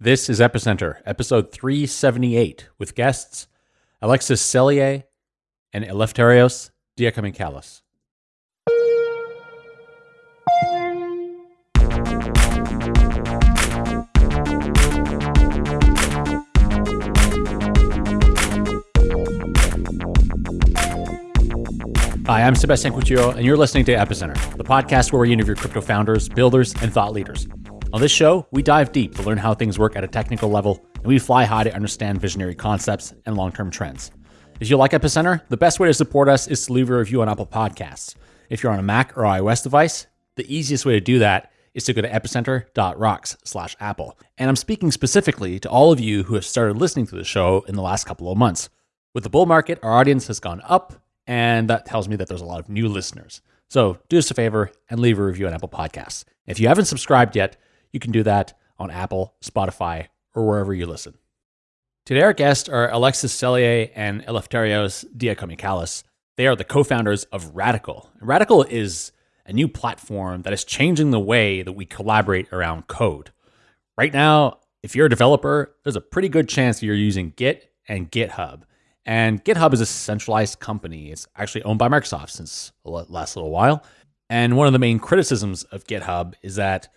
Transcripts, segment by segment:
This is Epicenter, episode 378, with guests Alexis Sellier and Eleftherios Diakomichalis. Hi, I'm Sebastien Couture, and you're listening to Epicenter, the podcast where we interview crypto founders, builders, and thought leaders. On this show, we dive deep to learn how things work at a technical level, and we fly high to understand visionary concepts and long term trends. If you like Epicenter, the best way to support us is to leave a review on Apple Podcasts. If you're on a Mac or iOS device, the easiest way to do that is to go to epicenter.rocks slash Apple. And I'm speaking specifically to all of you who have started listening to the show in the last couple of months. With the bull market, our audience has gone up, and that tells me that there's a lot of new listeners. So do us a favor and leave a review on Apple Podcasts. If you haven't subscribed yet, you can do that on Apple, Spotify, or wherever you listen. Today, our guests are Alexis Sellier and Eleftherios Diakomichalis. They are the co founders of Radicle. Radicle is a new platform that is changing the way that we collaborate around code. Right now, if you're a developer, there's a pretty good chance you're using Git and GitHub. And GitHub is a centralized company. It's actually owned by Microsoft since the last little while. And one of the main criticisms of GitHub is that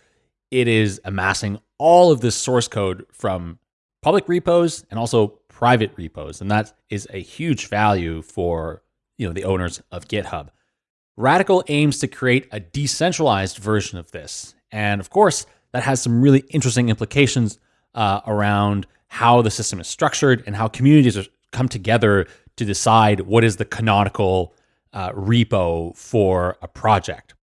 it is amassing all of this source code from public repos and also private repos. And that is a huge value for you know the owners of GitHub. Radicle aims to create a decentralized version of this. And of course, that has some really interesting implications uh, around how the system is structured and how communities are, come together to decide what is the canonical uh, repo for a project.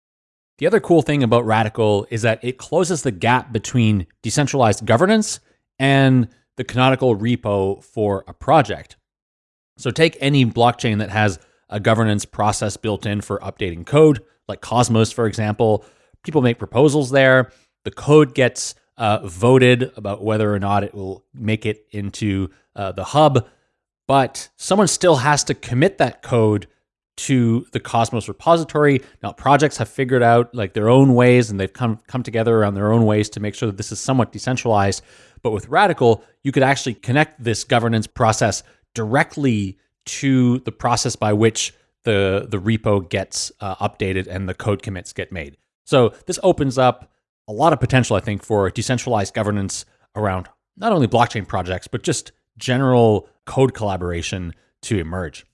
The other cool thing about Radicle is that it closes the gap between decentralized governance and the canonical repo for a project. So take any blockchain that has a governance process built in for updating code, like Cosmos, for example. People make proposals there. The code gets uh, voted about whether or not it will make it into uh, the hub, but someone still has to commit that code to the Cosmos repository. Now projects have figured out like their own ways and they've come come together around their own ways to make sure that this is somewhat decentralized. But with Radicle, you could actually connect this governance process directly to the process by which the the repo gets uh, updated and the code commits get made. So this opens up a lot of potential, I think, for decentralized governance around not only blockchain projects but just general code collaboration to emerge.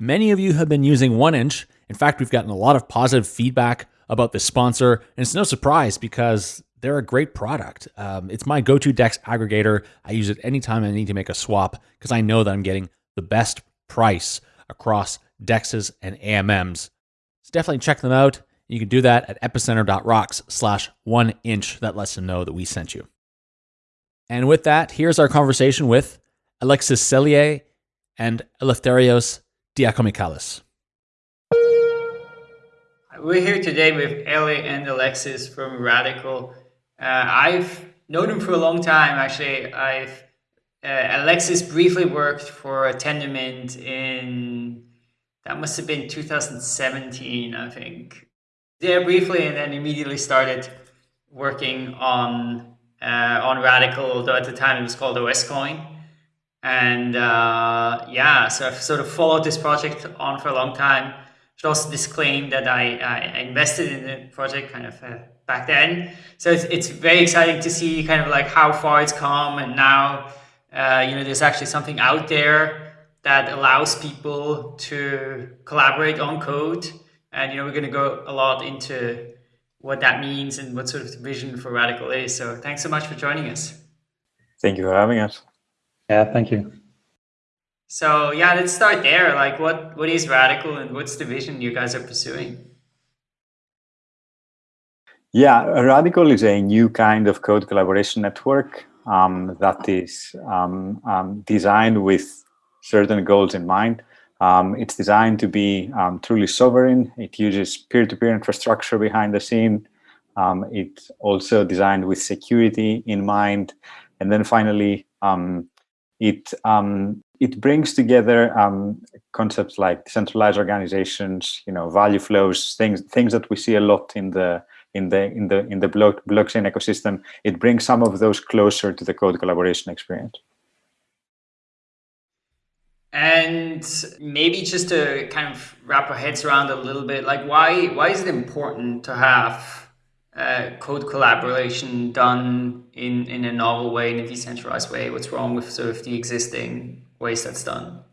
Many of you have been using 1inch. In fact, we've gotten a lot of positive feedback about this sponsor, and it's no surprise because they're a great product. Um, it's my go to DEX aggregator. I use it anytime I need to make a swap because I know that I'm getting the best price across DEXs and AMMs. So definitely check them out. You can do that at epicenter.rocks slash one inch. That lets them know that we sent you. And with that, here's our conversation with Alexis Sellier and Eleftherios We're here today with Ellie and Alexis from Radicle. Uh, I've known them for a long time, actually. I've uh, Alexis briefly worked for Tendermint in, that must have been 2017, I think. There briefly, and then immediately started working on uh, on Radicle, although at the time it was called OSCoin. And uh, yeah, so I've sort of followed this project on for a long time. Should also disclaim that I, I invested in the project kind of uh, back then. So it's, it's very exciting to see kind of like how far it's come. And now, uh, you know, there's actually something out there that allows people to collaborate on code. And, you know, we're going to go a lot into what that means and what sort of vision for Radicle is. So thanks so much for joining us. Thank you for having us. Yeah, thank you. So yeah, let's start there. Like what, what is Radicle and what's the vision you guys are pursuing? Yeah, Radicle is a new kind of code collaboration network um, that is um, um, designed with certain goals in mind. Um, it's designed to be um, truly sovereign. It uses peer-to-peer -peer infrastructure behind the scene. Um, it's also designed with security in mind. And then finally, it um, it brings together um, concepts like decentralized organizations, you know, value flows, things things that we see a lot in the in the in the in the block, blockchain ecosystem, it brings some of those closer to the code collaboration experience. And maybe just to kind of wrap our heads around a little bit, like why why is it important to have uh, code collaboration done in in a novel way, in a decentralized way? What's wrong with sort of the existing ways that's done?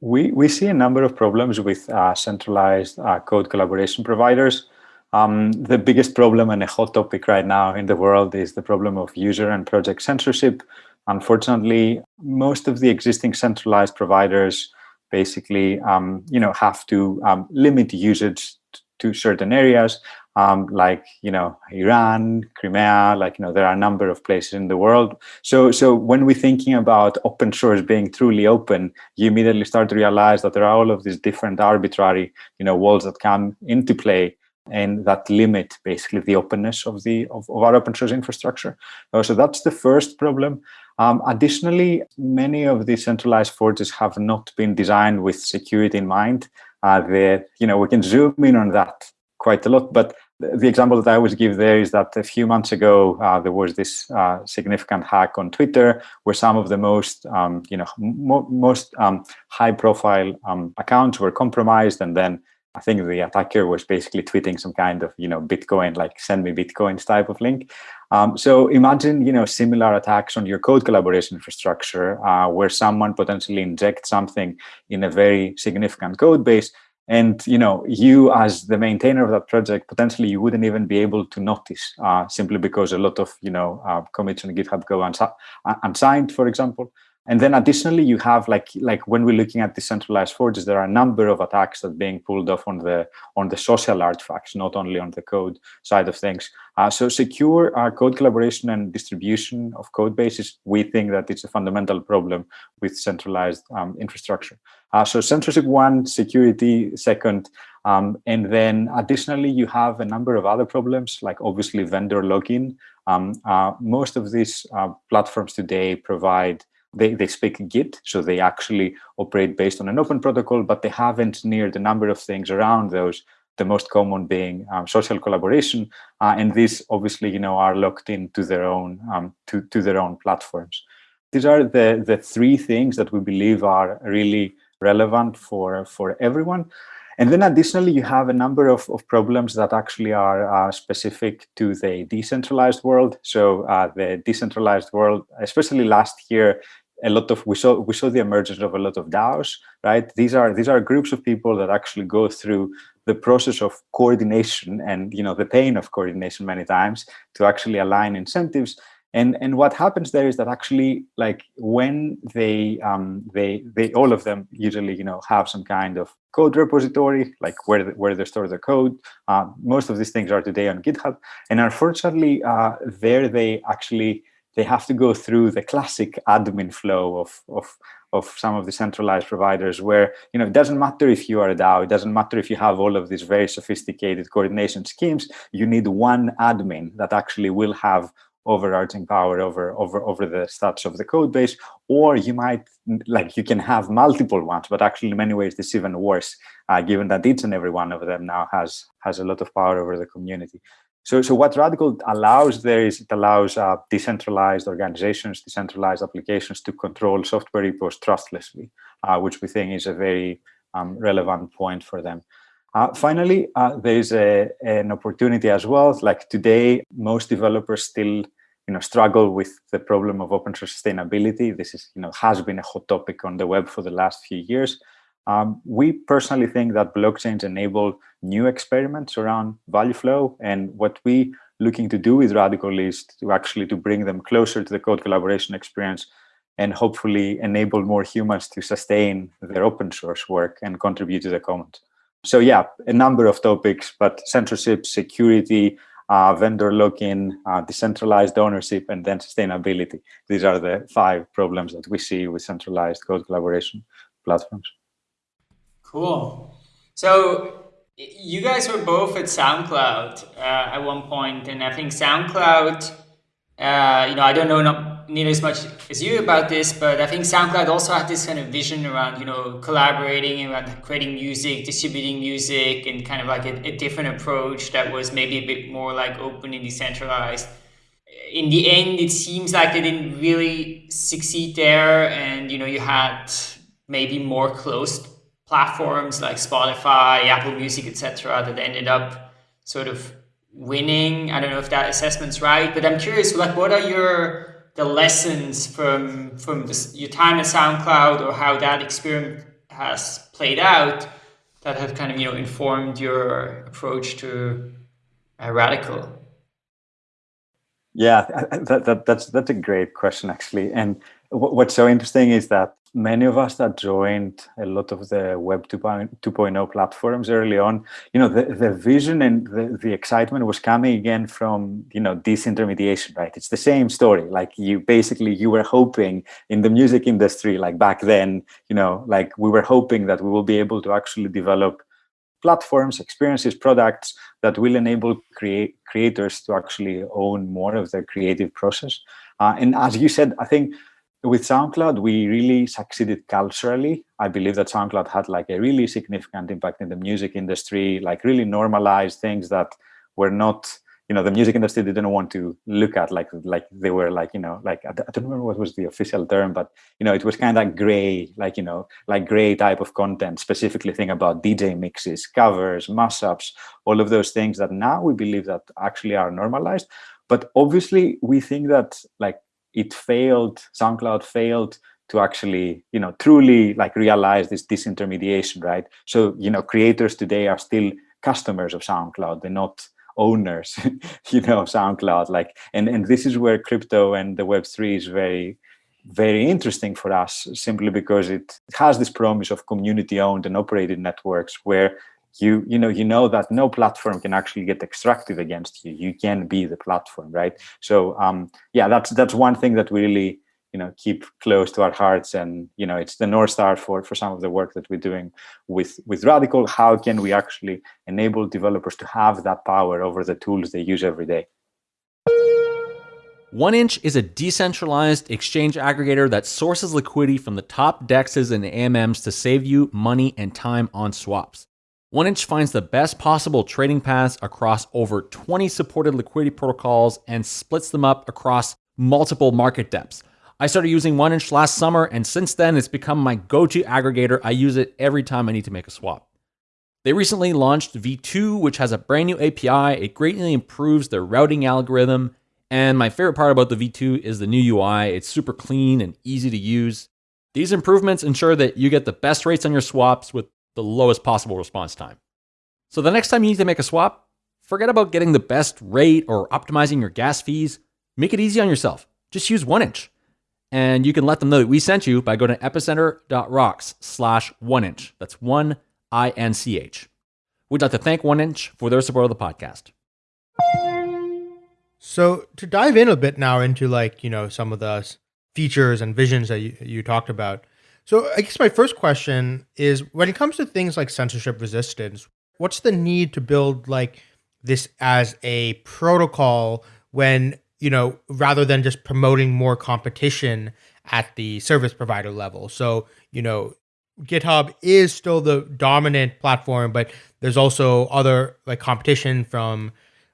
We we see a number of problems with uh, centralized uh, code collaboration providers. Um, the biggest problem and a hot topic right now in the world is the problem of user and project censorship. Unfortunately, most of the existing centralized providers basically, um, you know, have to um, limit usage to certain areas, um, like you know, Iran, Crimea. Like you know, there are a number of places in the world. So, so when we're thinking about open source being truly open, you immediately start to realize that there are all of these different arbitrary, you know, walls that come into play and that limit basically the openness of the of, of our open source infrastructure. Uh, so that's the first problem. Um, additionally, many of the centralized forges have not been designed with security in mind. Uh, the, you know, we can zoom in on that quite a lot, but the example that I always give there is that a few months ago, uh, there was this uh, significant hack on Twitter where some of the most, um, you know, mo most um, high profile um, accounts were compromised and then I think the attacker was basically tweeting some kind of, you know, Bitcoin, like send me Bitcoins type of link. Um, so imagine, you know, similar attacks on your code collaboration infrastructure uh, where someone potentially injects something in a very significant code base. And, you know, you as the maintainer of that project, potentially you wouldn't even be able to notice uh, simply because a lot of, you know, uh, commits on GitHub go unsigned, for example. And then additionally, you have like like when we're looking at decentralized forges, there are a number of attacks that are being pulled off on the on the social artifacts, not only on the code side of things. Uh, so secure uh, code collaboration and distribution of code bases, we think that it's a fundamental problem with centralized um, infrastructure. Uh, so censorship one, security second, um, and then additionally, you have a number of other problems, like obviously vendor lock-in. Um, uh, most of these uh, platforms today provide they, they speak Git, so they actually operate based on an open protocol, but they have engineered a number of things around those, the most common being um, social collaboration. Uh, and these obviously, you know, are locked into their own, um, to, to their own platforms. These are the, the three things that we believe are really relevant for, for everyone. And then additionally, you have a number of, of problems that actually are uh, specific to the decentralized world. So uh, the decentralized world, especially last year, a lot of we saw we saw the emergence of a lot of DAOs, right? These are these are groups of people that actually go through the process of coordination and you know the pain of coordination many times to actually align incentives. And and what happens there is that actually like when they um they they all of them usually you know have some kind of code repository like where where they store their code. Uh, most of these things are today on GitHub, and unfortunately uh, there they actually they have to go through the classic admin flow of, of, of some of the centralized providers where, you know, it doesn't matter if you are a DAO, it doesn't matter if you have all of these very sophisticated coordination schemes, you need one admin that actually will have overarching power over over over the stats of the code base or you might like you can have multiple ones but actually in many ways this is even worse uh, given that each and every one of them now has has a lot of power over the community so, so what Radicle allows there is it allows uh, decentralized organizations, decentralized applications to control software repos trustlessly, uh, which we think is a very um, relevant point for them. Uh, finally, uh, there is a, an opportunity as well. Like today, most developers still you know, struggle with the problem of open source sustainability. This is, you know, has been a hot topic on the web for the last few years. Um, we personally think that blockchains enable new experiments around value flow. And what we looking to do with Radicle is to actually to bring them closer to the code collaboration experience and hopefully enable more humans to sustain their open source work and contribute to the commons. So yeah, a number of topics, but censorship, security, uh, vendor lock-in, uh, decentralized ownership, and then sustainability. These are the five problems that we see with centralized code collaboration platforms. Cool. So you guys were both at SoundCloud uh, at one point, and I think SoundCloud, uh, you know, I don't know not nearly as much as you about this, but I think SoundCloud also had this kind of vision around, you know, collaborating around creating music, distributing music, and kind of like a, a different approach that was maybe a bit more like open and decentralized. In the end, it seems like they didn't really succeed there, and you know, you had maybe more closed platforms like Spotify, Apple Music, etc., that ended up sort of winning. I don't know if that assessment's right, but I'm curious, like, what are your the lessons from from this, your time at SoundCloud or how that experiment has played out that have kind of you know informed your approach to uh, Radicle? Yeah, that, that, that's that's a great question actually, and what's so interesting is that many of us that joined a lot of the web 2.0 platforms early on you know the, the vision and the, the excitement was coming again from you know disintermediation right? It's the same story. Like you basically you were hoping in the music industry like back then you know like we were hoping that we will be able to actually develop platforms experiences products that will enable create creators to actually own more of their creative process. Uh, and as you said i think with SoundCloud, we really succeeded culturally. I believe that SoundCloud had like a really significant impact in the music industry, like really normalized things that were not, you know, the music industry didn't want to look at, like like they were like, you know, like I don't remember what was the official term, but you know, it was kind of gray, like you know, like gray type of content. Specifically, thing about DJ mixes, covers, mashups, all of those things that now we believe that actually are normalized. But obviously, we think that like it failed, SoundCloud failed to actually, you know, truly like realize this disintermediation, right? So, you know, creators today are still customers of SoundCloud. They're not owners, you know, SoundCloud. Like, and, and this is where crypto and the Web3 is very, very interesting for us simply because it has this promise of community owned and operated networks where you you know you know that no platform can actually get extracted against you. You can be the platform right? So um yeah that's that's one thing that we really you know keep close to our hearts. And you know it's the north star for for some of the work that we're doing with with Radicle. How can we actually enable developers to have that power over the tools they use every day? OneInch is a decentralized exchange aggregator that sources liquidity from the top dexes and AMMs to save you money and time on swaps. OneInch finds the best possible trading paths across over 20 supported liquidity protocols and splits them up across multiple market depths. I started using 1inch last summer, and since then, it's become my go to aggregator. I use it every time I need to make a swap. They recently launched V2, which has a brand new API. It greatly improves their routing algorithm. And my favorite part about the V2 is the new UI. It's super clean and easy to use. These improvements ensure that you get the best rates on your swaps with the lowest possible response time. So the next time you need to make a swap, forget about getting the best rate or optimizing your gas fees. Make it easy on yourself. Just use 1inch. And you can let them know that we sent you by going to epicenter.rocks slash one inch. That's one I N C H. We'd like to thank 1inch for their support of the podcast. So to dive in a bit now into like, you know, some of the features and visions that you, you talked about, so I guess my first question is when it comes to things like censorship resistance, what's the need to build like this as a protocol when, you know, rather than just promoting more competition at the service provider level? So, you know, GitHub is still the dominant platform, but there's also other like competition from,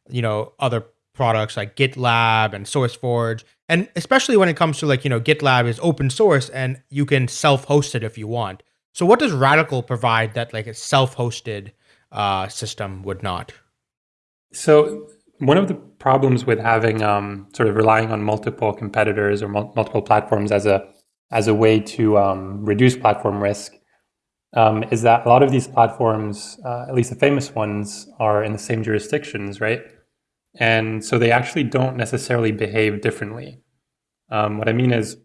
you know, other products like GitLab and SourceForge. And especially when it comes to like, you know, GitLab is open source and you can self-host it if you want. So what does Radicle provide that like a self-hosted uh, system would not? So one of the problems with having um, sort of relying on multiple competitors or mul multiple platforms as a as a way to um, reduce platform risk um, is that a lot of these platforms, uh, at least the famous ones, are in the same jurisdictions, right? And so they actually don't necessarily behave differently. Um, what I mean is,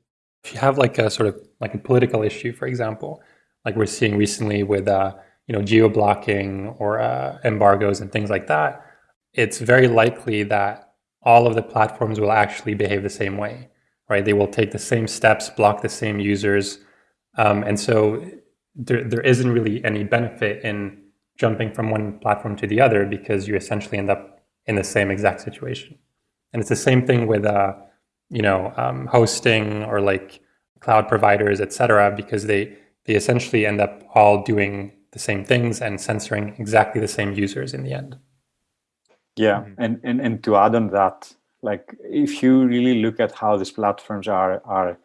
if you have like a sort of like a political issue, for example, like we're seeing recently with uh, you know geo blocking or uh, embargoes and things like that, it's very likely that all of the platforms will actually behave the same way, right? They will take the same steps, block the same users, um, and so there there isn't really any benefit in jumping from one platform to the other because you essentially end up in the same exact situation. And it's the same thing with uh, you know, um, hosting or like cloud providers, et cetera, because they, they essentially end up all doing the same things and censoring exactly the same users in the end. Yeah, mm-hmm. and, and and to add on that, like if you really look at how these platforms are are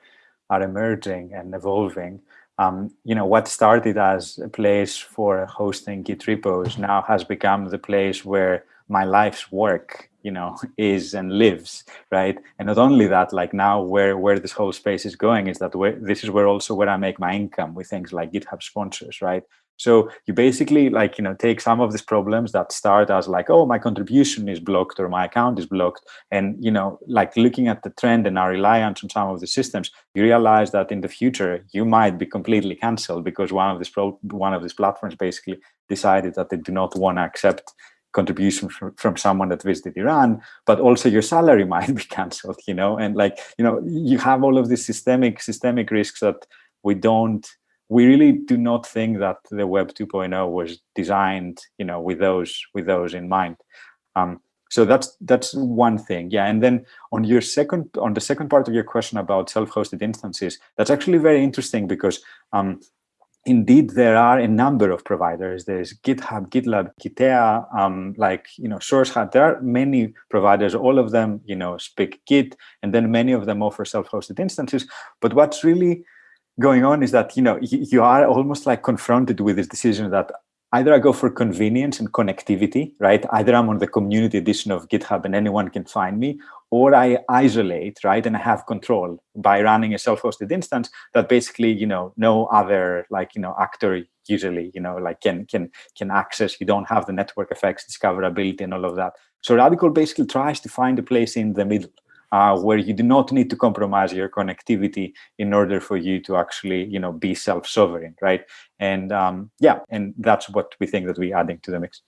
are emerging and evolving, um, you know what started as a place for hosting Git repos now has become the place where my life's work you know is and lives right? And not only that like now where where this whole space is going is that where this is where also where i make my income with things like github sponsors right? So you basically like you know take some of these problems that start as like oh my contribution is blocked or my account is blocked. And you know like looking at the trend and our reliance on some of the systems you realize that in the future you might be completely cancelled because one of these pro one of these platforms basically decided that they do not want to accept contribution from, from someone that visited Iran, but also your salary might be cancelled, you know, and like, you know, you have all of these systemic systemic risks that we don't, we really do not think that the Web 2.0 was designed, you know, with those with those in mind. Um, so that's that's one thing, yeah. And then on your second, on the second part of your question about self-hosted instances, that's actually very interesting because um, indeed there are a number of providers. There's github gitlab gitea um, like you know SourceHut there are many providers. All of them you know speak git and then many of them offer self-hosted instances. But what's really going on is that you know you, you are almost like confronted with this decision that either I go for convenience and connectivity, right? Either I'm on the community edition of GitHub and anyone can find me, or I isolate, right? And I have control by running a self-hosted instance that basically, you know, no other like, you know, actor usually, you know, like can can can access. You don't have the network effects, discoverability, and all of that. So Radicle basically tries to find a place in the middle uh, where you do not need to compromise your connectivity in order for you to actually, you know, be self-sovereign, right? And um, yeah, and that's what we think that we're adding to the mix.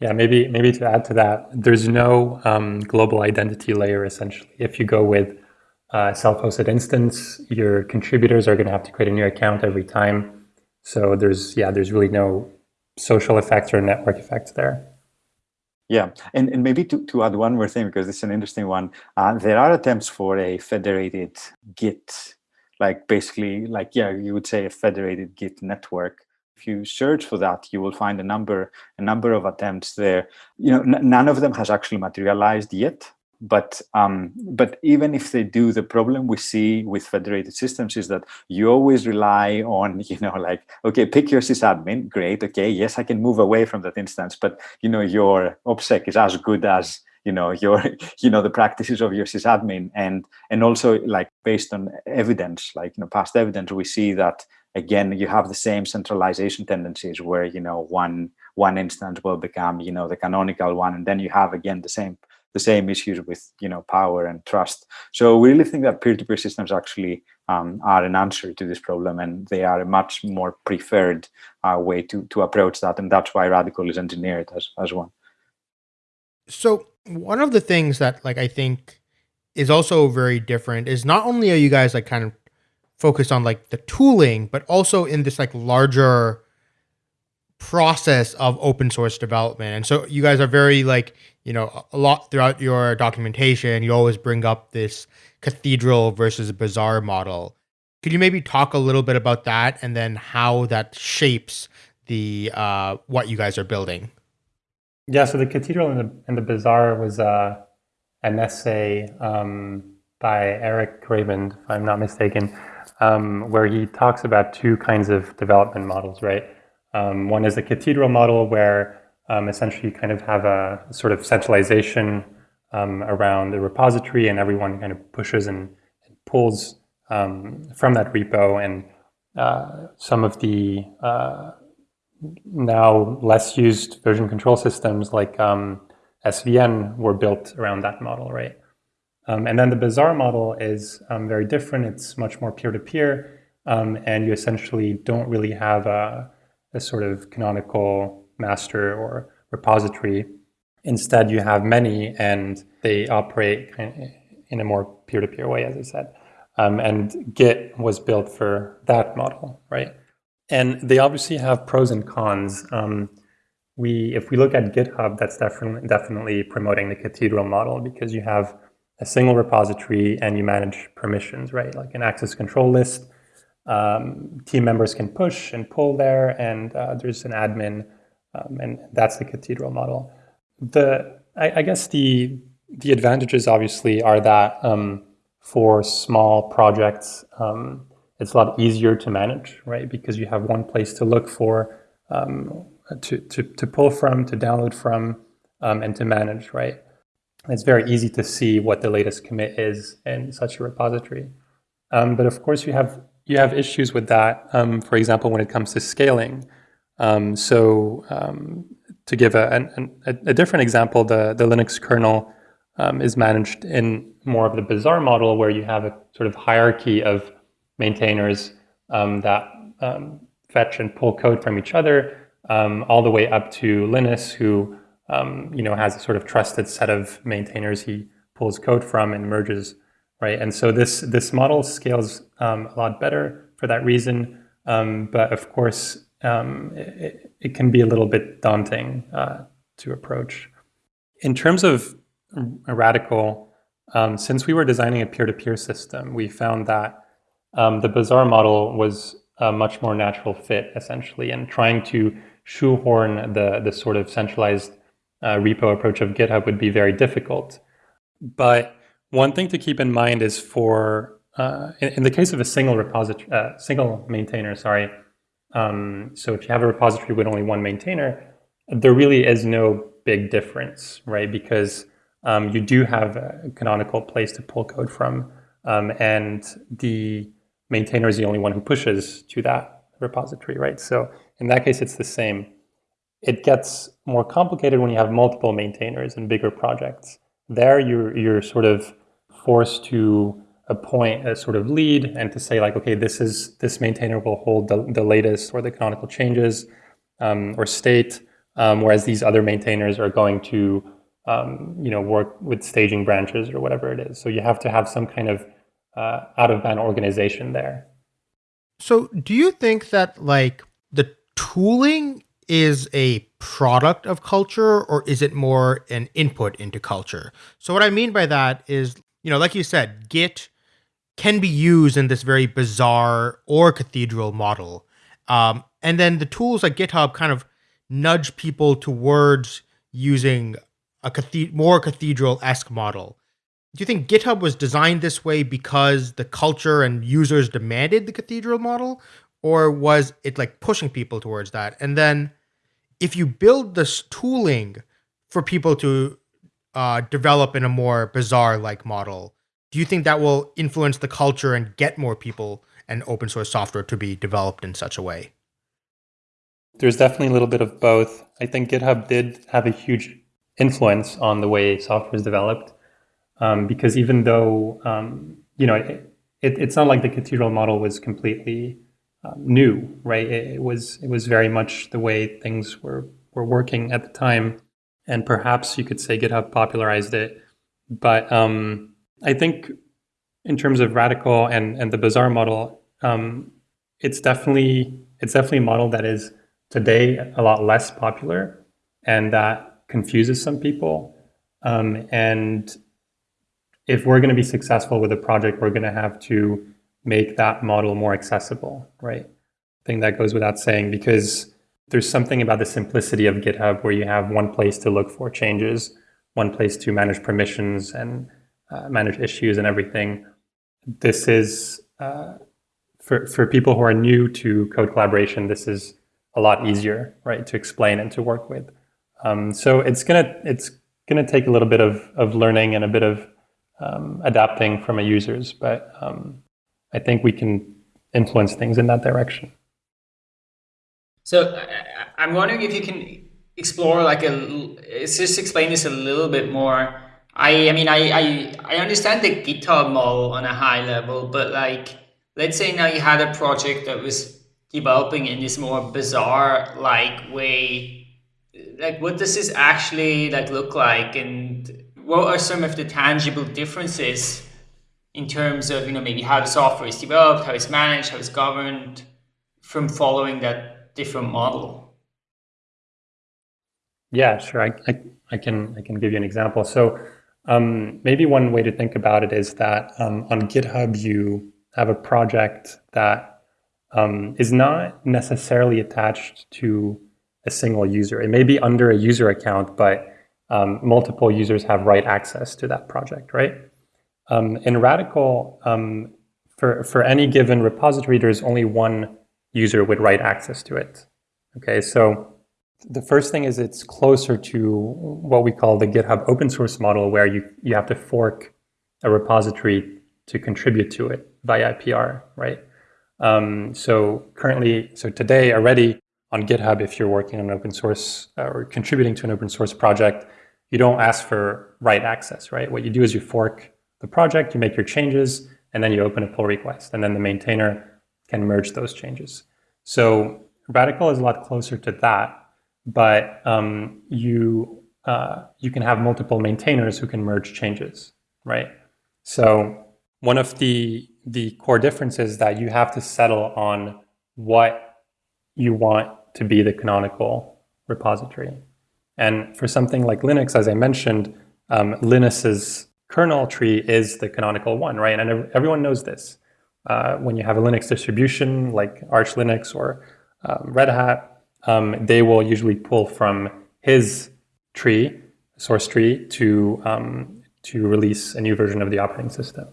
Yeah, maybe maybe to add to that, there's no um, global identity layer essentially. If you go with a self-hosted instance, your contributors are going to have to create a new account every time. So there's yeah, there's really no social effects or network effects there. Yeah, and, and maybe to, to add one more thing, because it's an interesting one, uh, there are attempts for a federated Git, like basically, like, yeah, you would say a federated Git network. If you search for that, you will find a number, a number of attempts there. You know, none of them has actually materialized yet, but um, but even if they do, the problem we see with federated systems is that you always rely on, you know, like, okay, pick your sysadmin, great, okay, yes, I can move away from that instance, but, you know, your OPSEC is as good as, you know, your, you know, the practices of your sysadmin. And, and also like based on evidence, like, you know, past evidence, we see that, again, you have the same centralization tendencies where, you know, one, one instance will become, you know, the canonical one, and then you have, again, the same the same issues with you know power and trust. So we really think that peer-to-peer -peer systems actually um, are an answer to this problem, and they are a much more preferred uh, way to to approach that, and that's why Radicle is engineered as as one. So one of the things that like I think is also very different is not only are you guys like kind of focused on like the tooling, but also in this like larger process of open source development. And so you guys are very like, you know, a lot throughout your documentation, you always bring up this cathedral versus bazaar model. Could you maybe talk a little bit about that and then how that shapes the uh, what you guys are building? Yeah, so the cathedral and the, and the bazaar was uh, an essay um, by Eric Raymond, if I'm not mistaken, um, where he talks about two kinds of development models, right? Um, one is the cathedral model where um, essentially you kind of have a sort of centralization um, around the repository and everyone kind of pushes and, and pulls um, from that repo and uh, some of the uh, now less used version control systems like um, SVN were built around that model, right? Um, and then the Bazaar model is very different. It's much more peer-to-peer, -peer, and you essentially don't really have a a sort of canonical master or repository. Instead, you have many and they operate in a more peer-to-peer -peer way, as I said. Um, and Git was built for that model, right? And they obviously have pros and cons. Um, we, if we look at GitHub, that's definitely definitely promoting the cathedral model because you have a single repository and you manage permissions, right? Like an access control list. Um, team members can push and pull there, and uh, there's an admin, um, and that's the cathedral model. The I, I, guess the the advantages obviously are that um, for small projects, um, it's a lot easier to manage, right? Because you have one place to look for, um, to, to, to pull from, to download from, um, and to manage, right? It's very easy to see what the latest commit is in such a repository. But of course, you have you have issues with that. Um, for example, when it comes to scaling. Um, so um, to give a, a, a, different example, the, the Linux kernel um, is managed in more of the bazaar model where you have a sort of hierarchy of maintainers um, that fetch and pull code from each other, all the way up to Linus, who you know has a sort of trusted set of maintainers he pulls code from and merges, right? And so this this model scales um, a lot better for that reason. but of course, it, it, can be a little bit daunting uh, to approach. In terms of a Radicle, um, since we were designing a peer-to-peer -peer system, we found that um, the Bazaar model was a much more natural fit, essentially, and trying to shoehorn the, the sort of centralized uh, repo approach of GitHub would be very difficult. But one thing to keep in mind is for, uh, in, in, the case of a single repository, uh, single maintainer, sorry, um, so if you have a repository with only one maintainer, there really is no big difference, right? Because um, you do have a canonical place to pull code from, um, and the maintainer is the only one who pushes to that repository, right? So in that case, it's the same. It gets more complicated when you have multiple maintainers and bigger projects. There, you're, you're sort of forced to appoint a sort of lead and to say like, okay, this is this maintainer will hold the, the latest or the canonical changes um, or state, um, whereas these other maintainers are going to um, you know, work with staging branches or whatever it is. So you have to have some kind of uh, out of band organization there. So do you think that like the tooling is a product of culture or is it more an input into culture? So what I mean by that is, you know, like you said, Git can be used in this very bazaar or cathedral model. Um, and then the tools like GitHub kind of nudge people towards using a cathed- more cathedral-esque model. Do you think GitHub was designed this way because the culture and users demanded the cathedral model, or was it like pushing people towards that? And then, if you build this tooling for people to uh, develop in a more bazaar-like model, do you think that will influence the culture and get more people and open source software to be developed in such a way? There's definitely a little bit of both. I think GitHub did have a huge influence on the way software is developed. Um, because even though, um, you know, it, it, it's not like the cathedral model was completely um, new, right? It, it, was it was very much the way things were, were working at the time. And perhaps you could say GitHub popularized it. But um, I think in terms of Radicle and, and the bazaar model, um, it's definitely it's definitely a model that is today a lot less popular and that confuses some people. Um, and if we're going to be successful with a project, we're going to have to make that model more accessible, right? I think that goes without saying because there's something about the simplicity of GitHub where you have one place to look for changes, one place to manage permissions and uh, manage issues and everything. This is, uh, for, for people who are new to code collaboration, this is a lot easier, right, to explain and to work with. Um, so it's gonna it's gonna take a little bit of of learning and a bit of um, adapting from a users, but um, I think we can influence things in that direction. So I'm wondering if you can explore like a just explain this a little bit more. I I mean I I, I understand the GitHub model on a high level, but like let's say now you had a project that was developing in this more bazaar like way like what does this actually like look like and what are some of the tangible differences in terms of you know maybe how the software is developed how it's managed how it's governed from following that different model yeah sure i, I, I can i can give you an example so Um, maybe one way to think about it is that um, on GitHub, you have a project that um, is not necessarily attached to a single user. It may be under a user account, but um, multiple users have write access to that project, right? Um, in Radicle, um, for, for any given repository, there's only one user with write access to it. Okay, so the first thing is it's closer to what we call the GitHub open source model, where you, you have to fork a repository to contribute to it via IPR, right? Um, so currently, so today already on GitHub, if you're working on an open source uh, or contributing to an open source project, you don't ask for write access, right? What you do is you fork the project, you make your changes, and then you open a pull request, and then the maintainer can merge those changes. So Radicle is a lot closer to that, but um, you uh, you can have multiple maintainers who can merge changes, right? So one of the the core differences that you have to settle on what you want to be the canonical repository. And for something like Linux, as I mentioned, um, kernel tree is the canonical one, right? And everyone knows this. Uh, when you have a Linux distribution like Arch Linux or um, Red Hat, um, they will usually pull from his tree, source tree, to um, to release a new version of the operating system,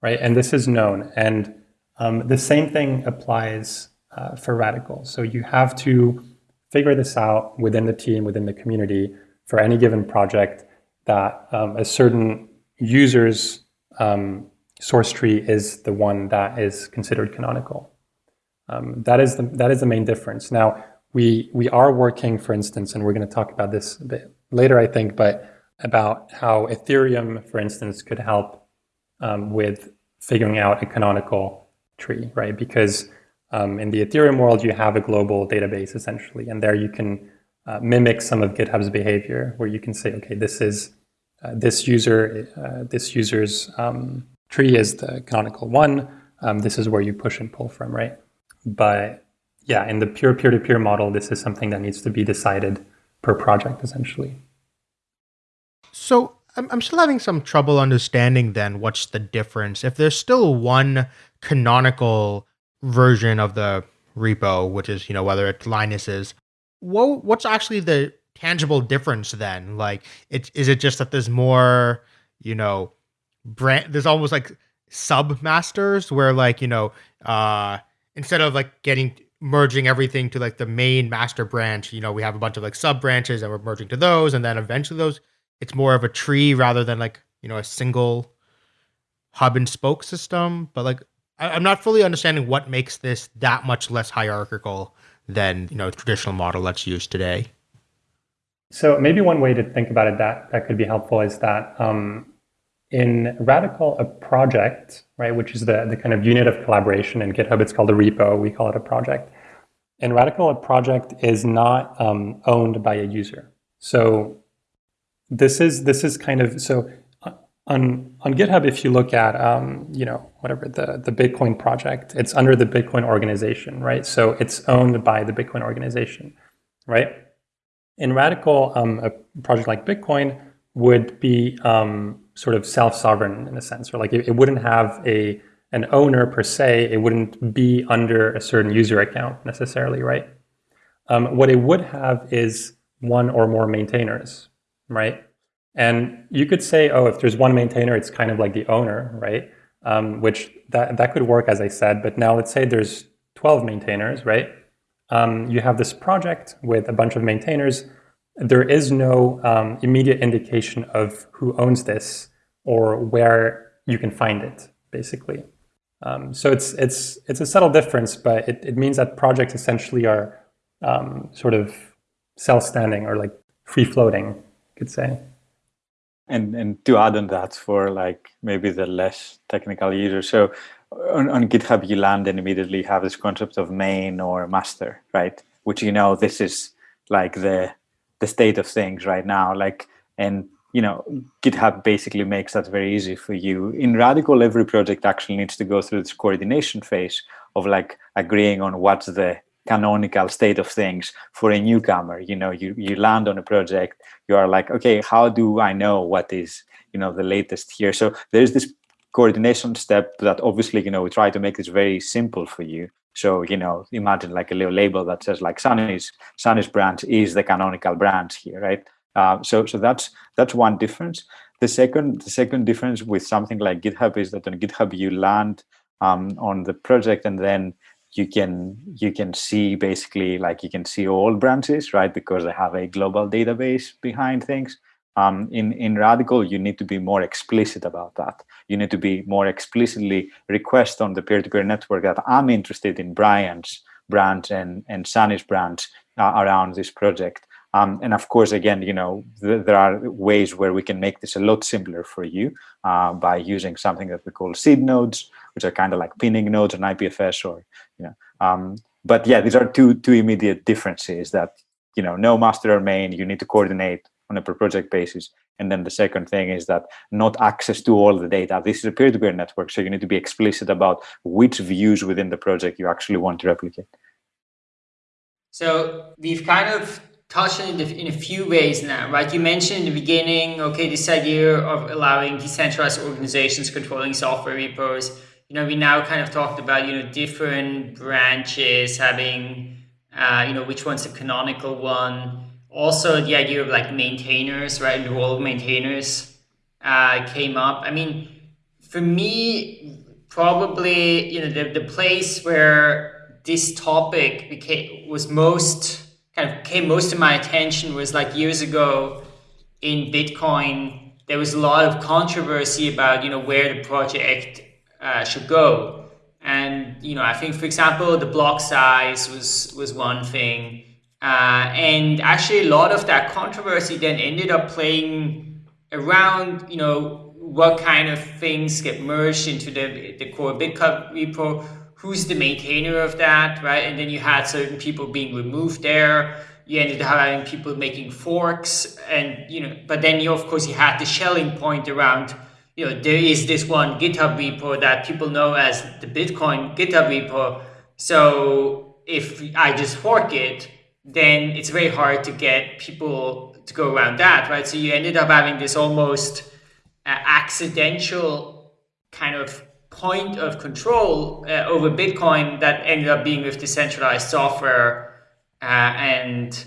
right? And this is known. And um, the same thing applies uh, for Radicle. So you have to figure this out within the team, within the community, for any given project that um, a certain user's um, source tree is the one that is considered canonical. Um, that is the that is the main difference. Now we we are working, for instance, and we're going to talk about this a bit later, I think, but about how Ethereum, for instance, could help um, with figuring out a canonical tree, right? Because um, in the Ethereum world, you have a global database essentially, and there you can uh, mimic some of GitHub's behavior, where you can say, okay, this is uh, this user, uh, this user's um, tree is the canonical one. Um, this is where you push and pull from, right? But yeah, in the pure peer-to-peer -peer model, this is something that needs to be decided per project, essentially. So I'm, still having some trouble understanding then what's the difference. If there's still one canonical version of the repo, which is, you know, whether it's Linus's, what, what's actually the tangible difference then? Like, it, is it just that there's more, you know, brand, there's almost like sub masters where like, you know, uh, instead of like getting merging everything to like the main master branch, you know, we have a bunch of like sub branches and we're merging to those. And then eventually those, it's more of a tree rather than like, you know, a single hub and spoke system. But like, I, am not fully understanding what makes this that much less hierarchical than, you know, traditional model that's used today. So maybe one way to think about it that, that could be helpful is that um, in Radicle, a project, right, which is the, the kind of unit of collaboration in GitHub, it's called a repo, we call it a project. In Radicle, a project is not um, owned by a user. So this is this is kind of so on on GitHub. If you look at um, you know whatever the the Bitcoin project, it's under the Bitcoin organization, right? So it's owned by the Bitcoin organization, right? In Radicle, um, a project like Bitcoin would be um, sort of self-sovereign in a sense, or like it, it, wouldn't have a an owner per se. It wouldn't be under a certain user account necessarily, right? Um, what it would have is one or more maintainers, right? And you could say, oh, if there's one maintainer, it's kind of like the owner, right? Um, which that, that could work, as I said. But now let's say there's 12 maintainers, right? Um, you have this project with a bunch of maintainers there is no um, immediate indication of who owns this or where you can find it, basically. Um, so it's it's it's a subtle difference, but it, it means that projects essentially are um, sort of self-standing or like free-floating, you could say. And and to add on that for like maybe the less technical user, so on, on GitHub you land and immediately have this concept of main or master, right? Which you know this is like the the state of things right now like and you know github basically makes that very easy for you in Radicle every project actually needs to go through this coordination phase of like agreeing on what's the canonical state of things for a newcomer you know you you land on a project you are like okay how do i know what is you know the latest here. So there's this coordination step that obviously you know we try to make this very simple for you. So you know imagine like a little label that says like Sunny's Sunny's branch is the canonical branch here, right? Uh, so so that's that's one difference. The second the second difference with something like GitHub is that on GitHub you land um, on the project and then you can you can see basically like you can see all branches right because they have a global database behind things um, in in Radicle you need to be more explicit about that. You need to be more explicitly request on the peer-to-peer -peer network that i'm interested in brian's branch and and sunny's branch uh, around this project. Um, and of course, again, you know, th there are ways where we can make this a lot simpler for you uh, by using something that we call seed nodes, which are kind of like pinning nodes on IPFS or, you know, um, but yeah, these are two two immediate differences that, you know, no master or main, you need to coordinate on a per project basis. And then the second thing is that not access to all the data. This is a peer-to-peer -peer network, so you need to be explicit about which views within the project you actually want to replicate. So we've kind of touched on it in a few ways now, right? You mentioned in the beginning, okay, this idea of allowing decentralized organizations controlling software repos. You know, we now kind of talked about, you know, different branches having, uh, you know, which one's the canonical one. Also, the idea of like maintainers, right? The role of maintainers uh, came up. I mean, for me, probably, you know, the, the place where this topic became was most kind of came most of my attention was like years ago in Bitcoin, there was a lot of controversy about, you know, where the project uh, should go. And, you know, I think, for example, the block size was, was one thing. Uh, and actually a lot of that controversy then ended up playing around, you know, what kind of things get merged into the, the core Bitcoin repo, who's the maintainer of that, right? And then you had certain people being removed there. You ended up having people making forks, and you know, but then you of course you had the Schelling point around. You know, there is this one GitHub repo that people know as the Bitcoin GitHub repo. So if I just fork it, then it's very hard to get people to go around that, right? So you ended up having this almost uh, accidental kind of point of control uh, over Bitcoin that ended up being with decentralized software uh, and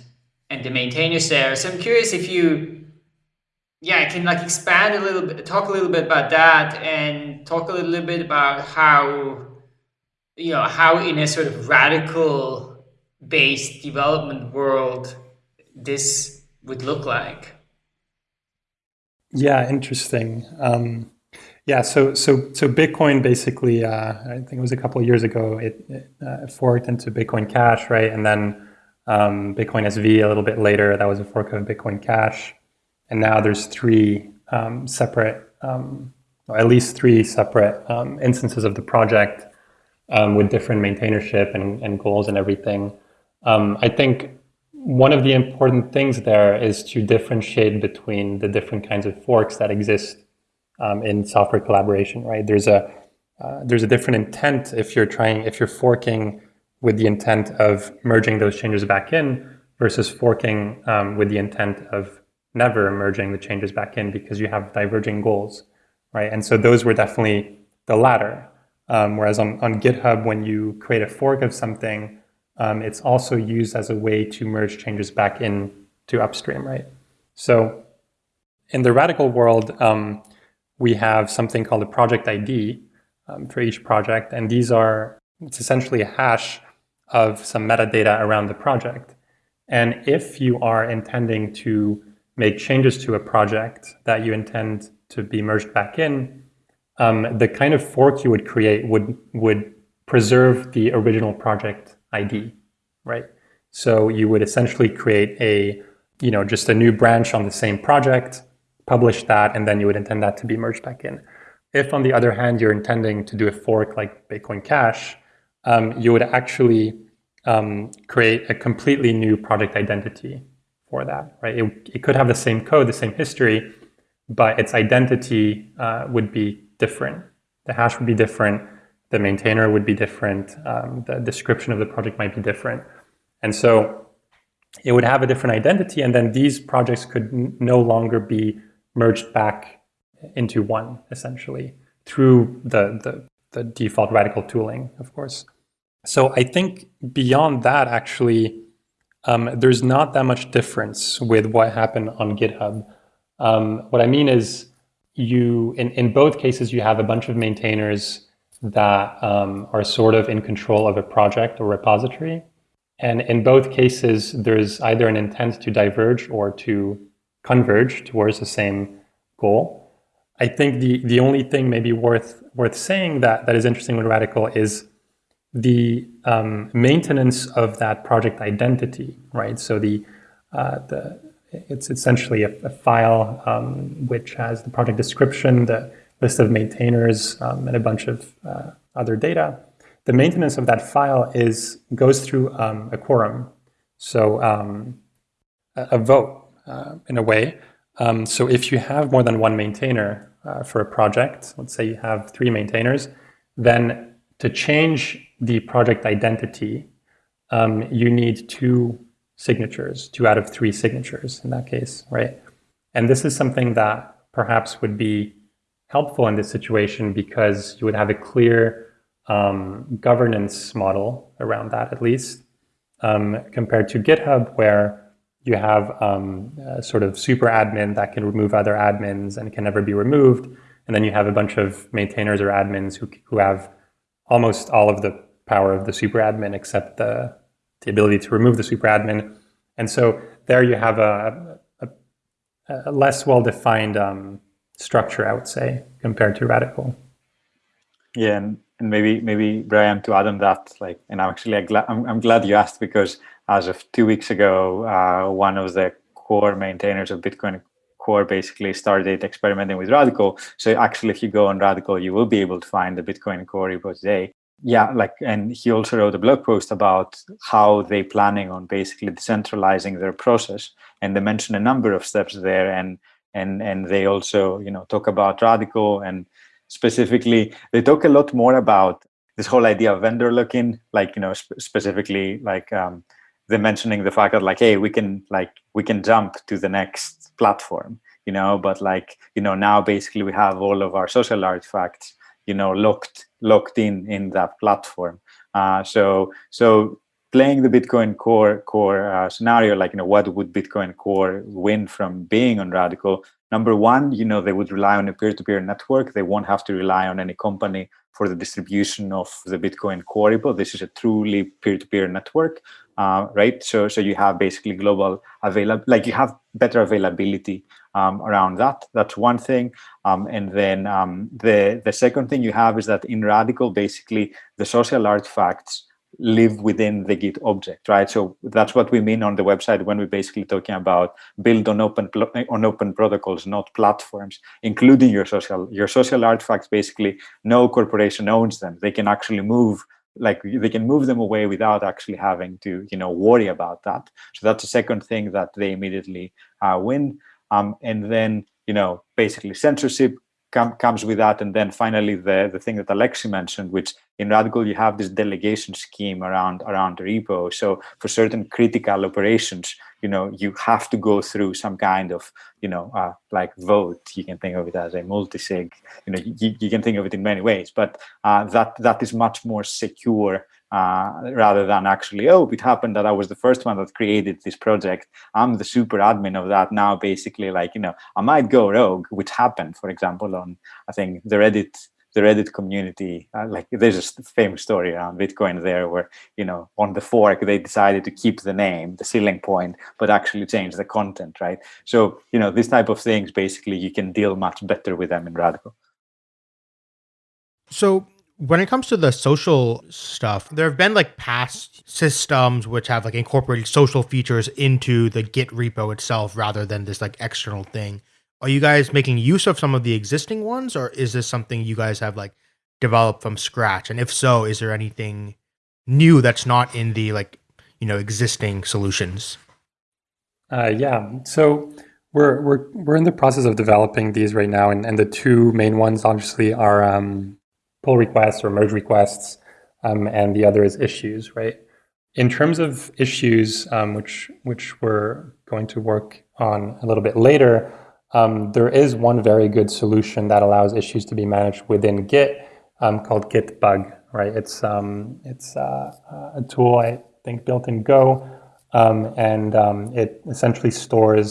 and the maintainers there. So I'm curious if you, yeah, can like expand a little bit, talk a little bit about that, and talk a little bit about how, you know, how in a sort of Radicle based development world this would look like. Yeah, interesting. Um, yeah, so so so Bitcoin basically, uh, I think it was a couple of years ago, it, it uh, forked into Bitcoin Cash, right? And then um, Bitcoin SV a little bit later, that was a fork of Bitcoin Cash, and now there's three um, separate, um, at least three separate um, instances of the project um, with different maintainership and, and goals and everything. Um, I think one of the important things there is to differentiate between the different kinds of forks that exist um, in software collaboration, right? There's a uh, there's a different intent if you're trying if you're forking with the intent of merging those changes back in versus forking um, with the intent of never merging the changes back in because you have diverging goals, right? And so those were definitely the latter. Um, whereas on, on GitHub, when you create a fork of something, um, it's also used as a way to merge changes back in to upstream, right? So in the Radicle world, um, we have something called a project ID um, for each project. And these are, it's essentially a hash of some metadata around the project. And if you are intending to make changes to a project that you intend to be merged back in, um, the kind of fork you would create would, would preserve the original project ID, right? So you would essentially create a, you know, just a new branch on the same project publish that, and then you would intend that to be merged back in. If, on the other hand, you're intending to do a fork like Bitcoin Cash, um, you would actually um, create a completely new project identity for that, right? It, it, could have the same code, the same history, but its identity uh, would be different. The hash would be different. The maintainer would be different. Um, the description of the project might be different. And so it would have a different identity. And then these projects could no longer be merged back into one essentially through the, the, the default Radicle tooling, of course. So I think beyond that, actually, um, there's not that much difference with what happened on GitHub. Um, what I mean is you, in, in both cases, you have a bunch of maintainers that um, are sort of in control of a project or repository. And in both cases, there's either an intent to diverge or to converge towards the same goal. I think the, the only thing maybe worth, worth saying that, that is interesting with Radicle is the um, maintenance of that project identity, right? So the, uh, the it's essentially a, a file um, which has the project description, the list of maintainers, um, and a bunch of uh, other data. The maintenance of that file is goes through um, a quorum, so um, a, a, vote uh, in a way. Um, so if you have more than one maintainer uh, for a project, let's say you have three maintainers, then to change the project identity, um, you need two signatures, two out of three signatures in that case, right? And this is something that perhaps would be helpful in this situation because you would have a clear um, governance model around that at least, um, compared to GitHub where you have um, a sort of super admin that can remove other admins and can never be removed. And then you have a bunch of maintainers or admins who, who have almost all of the power of the super admin except the, the ability to remove the super admin. And so there you have a, a, a less well-defined um, structure, I would say, compared to Radicle. Yeah, and, and maybe maybe Brian to add on that, like, and I'm actually glad I'm, I'm glad you asked because as of two weeks ago, uh, one of the core maintainers of Bitcoin Core basically started experimenting with Radicle. So actually, if you go on Radicle, you will be able to find the Bitcoin Core repo today yeah like and he also wrote a blog post about how they planning on basically decentralizing their process and they mention a number of steps there and and and they also you know talk about Radicle and specifically they talk a lot more about this whole idea of vendor lock-in like you know sp specifically like um they're mentioning the fact that like hey we can like we can jump to the next platform you know but like you know now basically we have all of our social artifacts you know locked locked in in that platform. Uh, so so playing the bitcoin core core uh, scenario like you know what would bitcoin core win from being on Radicle number one you know they would rely on a peer-to-peer -peer network they won't have to rely on any company for the distribution of the bitcoin core repo this is a truly peer-to-peer -peer network uh, right so so you have basically global available like you have better availability um, around that. That's one thing. Um, and then um, the, the second thing you have is that in Radicle, basically, the social artifacts live within the Git object, right? So that's what we mean on the website when we're basically talking about build on open on open protocols, not platforms, including your social your social artifacts. Basically, no corporation owns them. They can actually move like they can move them away without actually having to you know worry about that. So that's the second thing that they immediately uh, win. Um, and then, you know, basically censorship com comes with that. And then finally, the, the thing that Alexi mentioned, which in Radicle, you have this delegation scheme around, around repo. So for certain critical operations, you know, you have to go through some kind of, you know, uh, like vote. You can think of it as a multi-sig. You know, you, you can think of it in many ways, but uh, that that is much more secure uh, rather than actually, oh, it happened that I was the first one that created this project. I'm the super admin of that now, basically, like, you know, I might go rogue, which happened, for example, on, I think, the Reddit the Reddit community, uh, like there's a famous story around Bitcoin there where, you know, on the fork, they decided to keep the name, the Schelling point, but actually change the content, right? So, you know, this type of things, basically, you can deal much better with them in Radicle. So when it comes to the social stuff, there have been like past systems which have like incorporated social features into the Git repo itself rather than this like external thing. Are you guys making use of some of the existing ones or is this something you guys have like developed from scratch? And if so, is there anything new that's not in the like, you know, existing solutions? Uh, yeah. So we're, we're, we're in the process of developing these right now. And, and the two main ones obviously are um, pull requests or merge requests, um, and the other is issues, right? In terms of issues, um, which which we're going to work on a little bit later, Um, there is one very good solution that allows issues to be managed within Git um, called git-bug. Right, it's um, it's uh, a tool I think built in Go, um, and it essentially stores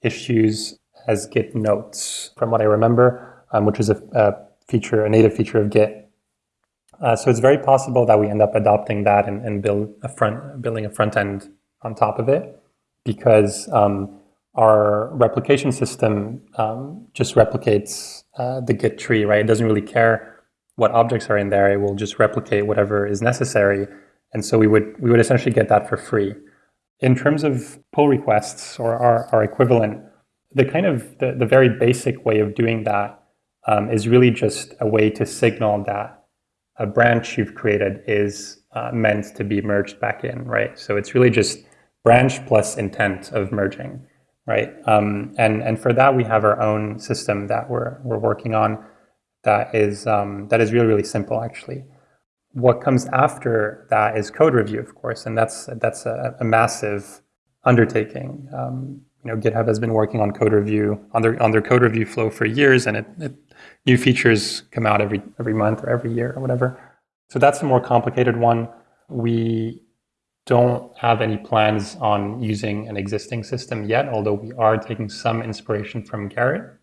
issues as Git notes, from what I remember, which is a, a, feature, a native feature of Git. Uh, so it's very possible that we end up adopting that and, and build a front, building a front end on top of it, because um, our replication system um, just replicates uh, the Git tree, right? It doesn't really care what objects are in there. It will just replicate whatever is necessary. And so we would we would essentially get that for free. In terms of pull requests or our, our equivalent, the kind of the, the very basic way of doing that um, is really just a way to signal that a branch you've created is uh, meant to be merged back in, right? So it's really just branch plus intent of merging right? Um, and and for that we have our own system that we're we're working on that is um, that is really really simple actually. What comes after that is code review, of course, and that's that's a, a massive undertaking. Um, you know, GitHub has been working on code review on their on their code review flow for years, and it, it, new features come out every every month or every year or whatever. So that's a more complicated one. We don't have any plans on using an existing system yet, although we are taking some inspiration from Gerrit,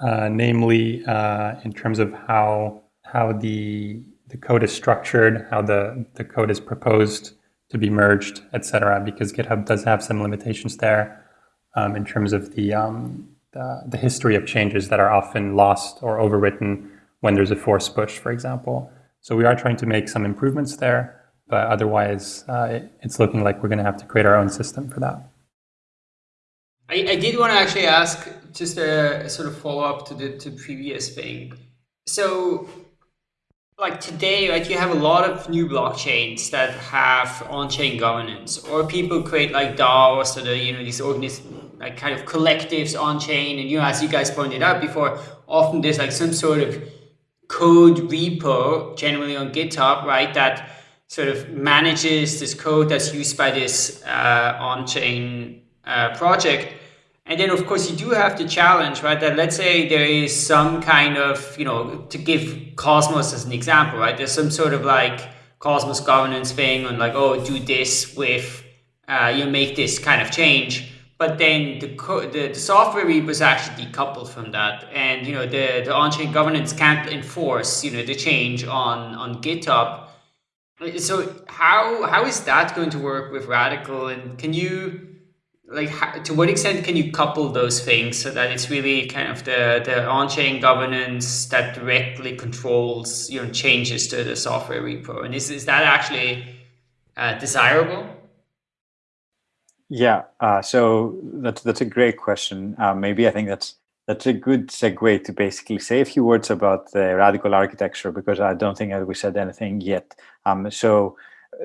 uh, namely uh, in terms of how how the the code is structured, how the, the code is proposed to be merged, etc. Because GitHub does have some limitations there um, in terms of the, um, the, the history of changes that are often lost or overwritten when there's a force push, for example. So we are trying to make some improvements there but otherwise uh, it, it's looking like we're going to have to create our own system for that. I, I did want to actually ask just a, sort of follow up to the to previous thing. So like today, right, you have a lot of new blockchains that have on-chain governance, or people create like DAOs or the, you know, these organis like kind of collectives on-chain. And, you know, as you guys pointed out before, often there's like some sort of code repo, generally on GitHub, right, that sort of manages this code that's used by this uh, on-chain uh, project. And then, of course, you do have the challenge, right? That let's say there is some kind of, you know, to give Cosmos as an example, right? There's some sort of like Cosmos governance thing on like, oh, do this with, uh, you make this kind of change. But then the, the, the software repo is actually decoupled from that. And, you know, the, the on-chain governance can't enforce, you know, the change on, on GitHub so how how is that going to work with Radicle And can you like how, to what extent can you couple those things so that it's really kind of the the on-chain governance that directly controls you know changes to the software repo? And is is that actually uh, desirable? Yeah, uh, so that's that's a great question. Uh, maybe I think that's that's a good segue to basically say a few words about the Radicle architecture because I don't think that we said anything yet. Um, so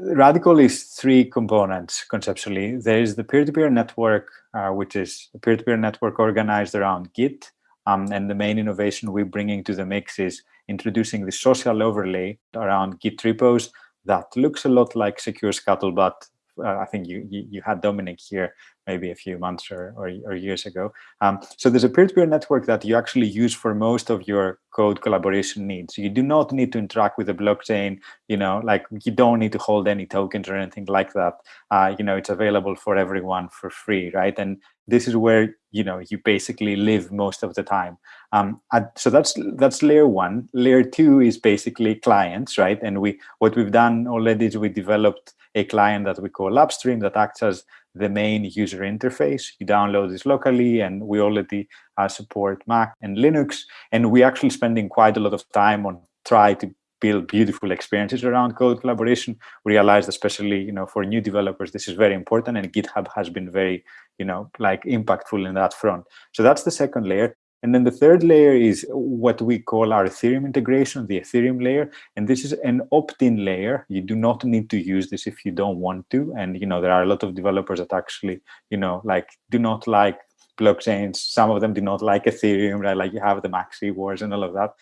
Radicle is three components conceptually. There is the peer-to-peer -peer network, uh, which is a peer-to-peer -peer network organized around Git. Um, and the main innovation we're bringing to the mix is introducing the social overlay around Git repos that looks a lot like Secure Scuttlebutt uh, I think you, you, you had Dominic here maybe a few months or, or, or years ago. Um, so there's a peer-to-peer -peer network that you actually use for most of your code collaboration needs. You do not need to interact with the blockchain, you know, like you don't need to hold any tokens or anything like that. Uh, you know, it's available for everyone for free, right? And this is where, you know, you basically live most of the time. Um, so that's that's layer one. Layer two is basically clients, right? And we what we've done already is we developed a client that we call Upstream that acts as the main user interface. You download this locally, and we already uh, support Mac and Linux. And we're actually spending quite a lot of time on try to build beautiful experiences around code collaboration. We realized, especially you know, for new developers, this is very important, and GitHub has been very, you know, like impactful in that front. So that's the second layer. And then the third layer is what we call our Ethereum integration, the Ethereum layer. And this is an opt-in layer. You do not need to use this if you don't want to. And, you know, there are a lot of developers that actually, you know, like do not like blockchains. Some of them do not like Ethereum, right? Like you have the maxi wars and all of that.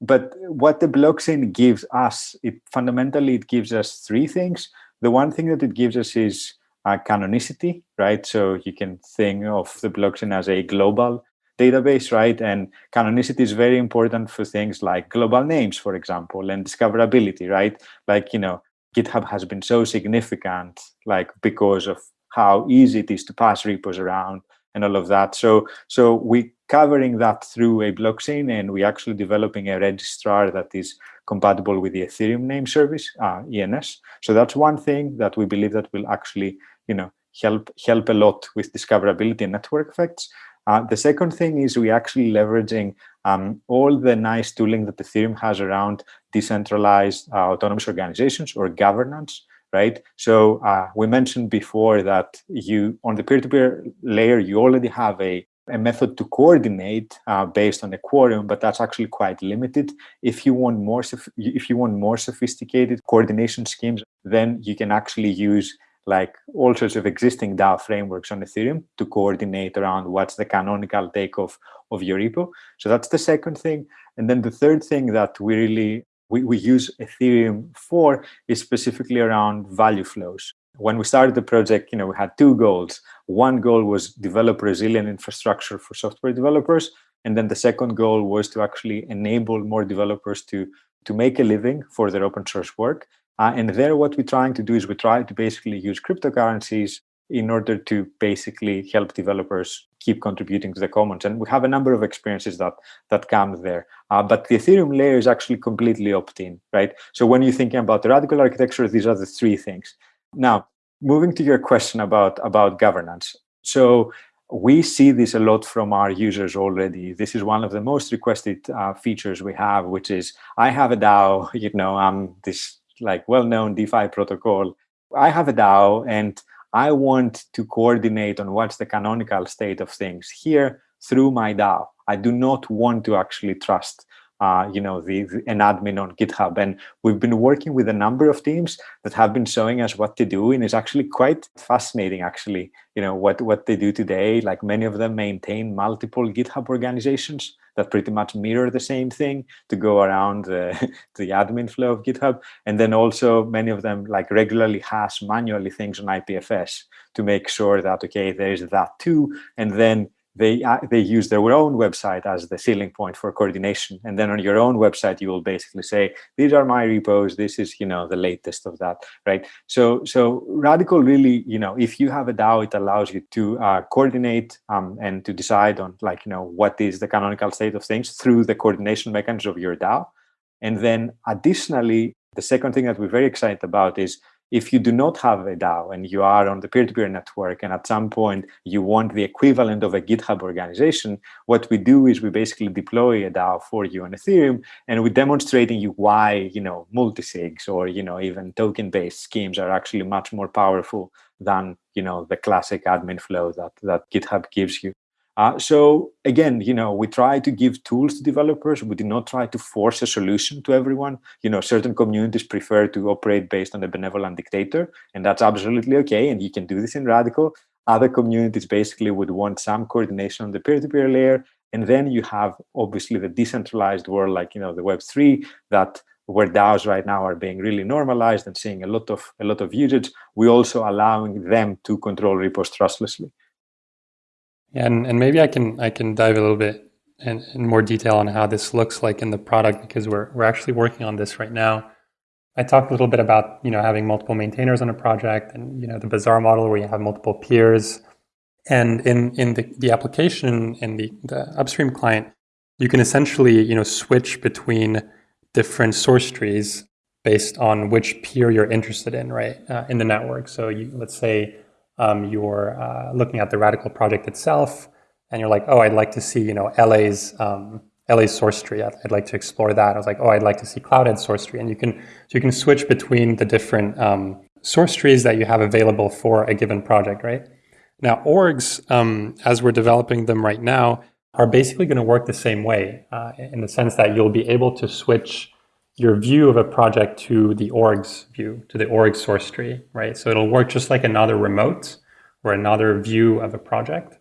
But what the blockchain gives us, it fundamentally, it gives us three things. The one thing that it gives us is uh, canonicity, right? So you can think of the blockchain as a global database, right? And canonicity is very important for things like global names, for example, and discoverability, right? Like, you know, GitHub has been so significant, like because of how easy it is to pass repos around and all of that. So, so we covering that through a blockchain, and we actually developing a registrar that is compatible with the Ethereum name service, uh, ENS. So that's one thing that we believe that will actually, you know, help help a lot with discoverability and network effects. Uh, the second thing is we actually leveraging um, all the nice tooling that Ethereum has around decentralized uh, autonomous organizations or governance, right? So uh, we mentioned before that you on the peer-to-peer -peer layer, you already have a, a method to coordinate uh, based on a quorum, but that's actually quite limited. If you want more, if you want more sophisticated coordination schemes, then you can actually use like all sorts of existing DAO frameworks on Ethereum to coordinate around what's the canonical takeoff of your repo. So that's the second thing. And then the third thing that we really we, we use Ethereum for is specifically around value flows. When we started the project, you know, we had two goals. One goal was develop resilient infrastructure for software developers. And then the second goal was to actually enable more developers to, to make a living for their open source work. Uh, and there, what we're trying to do is we try to basically use cryptocurrencies in order to basically help developers keep contributing to the commons. And we have a number of experiences that that come there. Uh, but the Ethereum layer is actually completely opt-in, right? So when you're thinking about the Radicle architecture, these are the three things. Now, moving to your question about, about governance. So we see this a lot from our users already. This is one of the most requested uh, features we have, which is I have a DAO, you know, I'm this like well-known DeFi protocol. I have a DAO and I want to coordinate on what's the canonical state of things here through my DAO. I do not want to actually trust uh, you know, the, the, an admin on GitHub. And we've been working with a number of teams that have been showing us what to do. And it's actually quite fascinating, actually, you know, what, what they do today. Like many of them maintain multiple GitHub organizations that pretty much mirror the same thing to go around the, the admin flow of GitHub. And then also many of them like regularly hash manually things on IPFS to make sure that, okay, there's that too. And then they uh, they use their own website as the Schelling point for coordination. And then on your own website you will basically say these are my repos. This is you know the latest of that right? So so Radicle really you know if you have a dao it allows you to uh, coordinate um, and to decide on like you know what is the canonical state of things through the coordination mechanism of your dao. And then additionally the second thing that we're very excited about is if you do not have a DAO and you are on the peer-to-peer -peer network and at some point you want the equivalent of a GitHub organization, what we do is we basically deploy a DAO for you on Ethereum and we're demonstrating you why, you know, multisigs or, you know, even token-based schemes are actually much more powerful than, you know, the classic admin flow that, that GitHub gives you. Uh, so again, you know, we try to give tools to developers. We do not try to force a solution to everyone. You know, certain communities prefer to operate based on a benevolent dictator, and that's absolutely okay. And you can do this in Radicle. Other communities basically would want some coordination on the peer-to-peer -peer layer. And then you have obviously the decentralized world, like, you know, the Web3 that where DAOs right now are being really normalized and seeing a lot of a lot of usage, we also allowing them to control repos trustlessly. And, and maybe I can I can dive a little bit in, in more detail on how this looks like in the product because we're we're actually working on this right now. I talked a little bit about you know having multiple maintainers on a project and you know the bazaar model where you have multiple peers. And in in the, the application in the, the upstream client, you can essentially you know switch between different source trees based on which peer you're interested in, right, uh, in the network. So you, let's say um, you're uh, looking at the Radicle project itself, and you're like, oh, I'd like to see, you know, LA's um, LA's source tree. I'd, I'd, like to explore that. I was like, oh, I'd like to see Cloudhead source tree, and you can so you can switch between the different um, source trees that you have available for a given project, right? Now, orgs, um, as we're developing them right now, are basically going to work the same way uh, in the sense that you'll be able to switch your view of a project to the orgs view, to the org source tree, right? So it'll work just like another remote or another view of a project,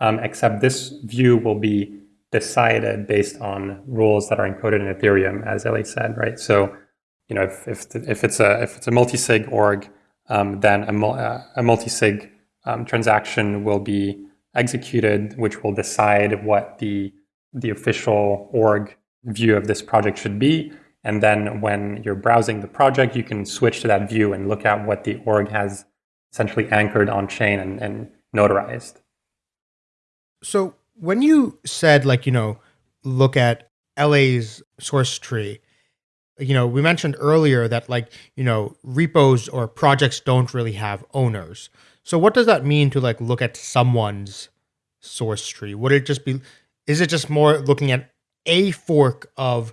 um, except this view will be decided based on rules that are encoded in Ethereum, as Ellie said, right? So, you know, if, if, if it's a if it's a multi-sig org, um, then a, uh, a multi-sig um, transaction will be executed, which will decide what the the official org view of this project should be. And then when you're browsing the project, you can switch to that view and look at what the org has essentially anchored on chain and, and notarized. So when you said like, you know, look at LA's source tree, you know, we mentioned earlier that like, you know, repos or projects don't really have owners. So what does that mean to like look at someone's source tree? Would it just be is it just more looking at a fork of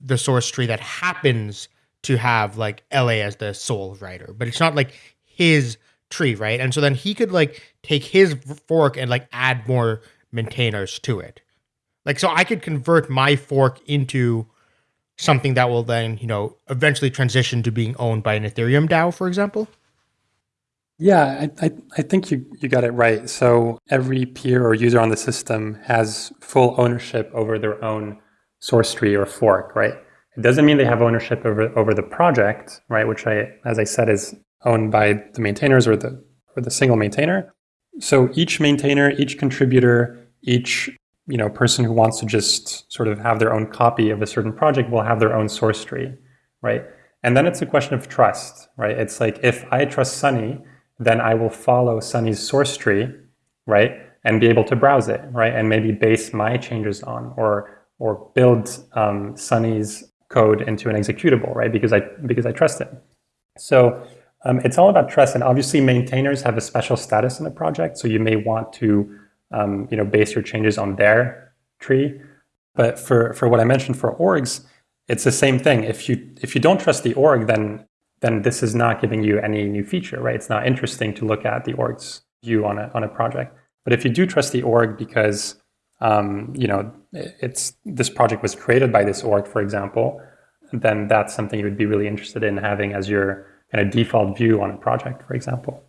the source tree that happens to have like LA as the sole writer, but it's not like his tree, right? And so then he could like take his fork and like add more maintainers to it. Like so I could convert my fork into something that will then, you know, eventually transition to being owned by an Ethereum DAO, for example. Yeah, I, I, I, think you, you got it right. So every peer or user on the system has full ownership over their own source tree or fork, right? It doesn't mean they have ownership over, over the project, right? Which I, as I said, is owned by the maintainers or the, or the single maintainer. So each maintainer, each contributor, each you know person who wants to just sort of have their own copy of a certain project will have their own source tree, right? And then it's a question of trust, right? It's like if I trust Sunny, then I will follow Sunny's source tree, right? And be able to browse it, right? And maybe base my changes on or or build um, Sunny's code into an executable, right? Because I because I trust him. So um, it's all about trust, and obviously maintainers have a special status in the project. So you may want to um, you know base your changes on their tree. But for for what I mentioned for orgs, it's the same thing. If you if you don't trust the org, then then this is not giving you any new feature, right? It's not interesting to look at the org's view on a, on a project. But if you do trust the org because, um, you know, it's this project was created by this org, for example, then that's something you would be really interested in having as your kind of default view on a project, for example.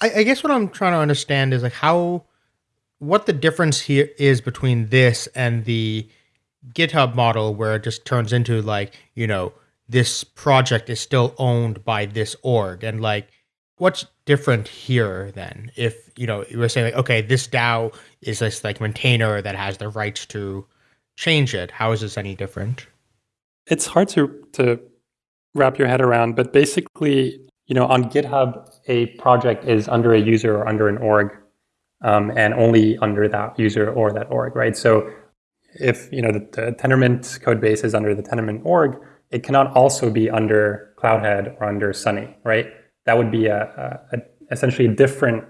I, I guess what I'm trying to understand is like how, what the difference here is between this and the GitHub model where it just turns into like, you know, this project is still owned by this org and like what's different here then. If you know you were saying like okay this dao is this like maintainer that has the rights to change it. How is this any different? It's hard to to wrap your head around but basically you know on github a project is under a user or under an org um, and only under that user or that org right? So if you know the, the tendermint code base is under the tendermint org it cannot also be under Cloudhead or under Sunny, right? That would be a, a, a, essentially a different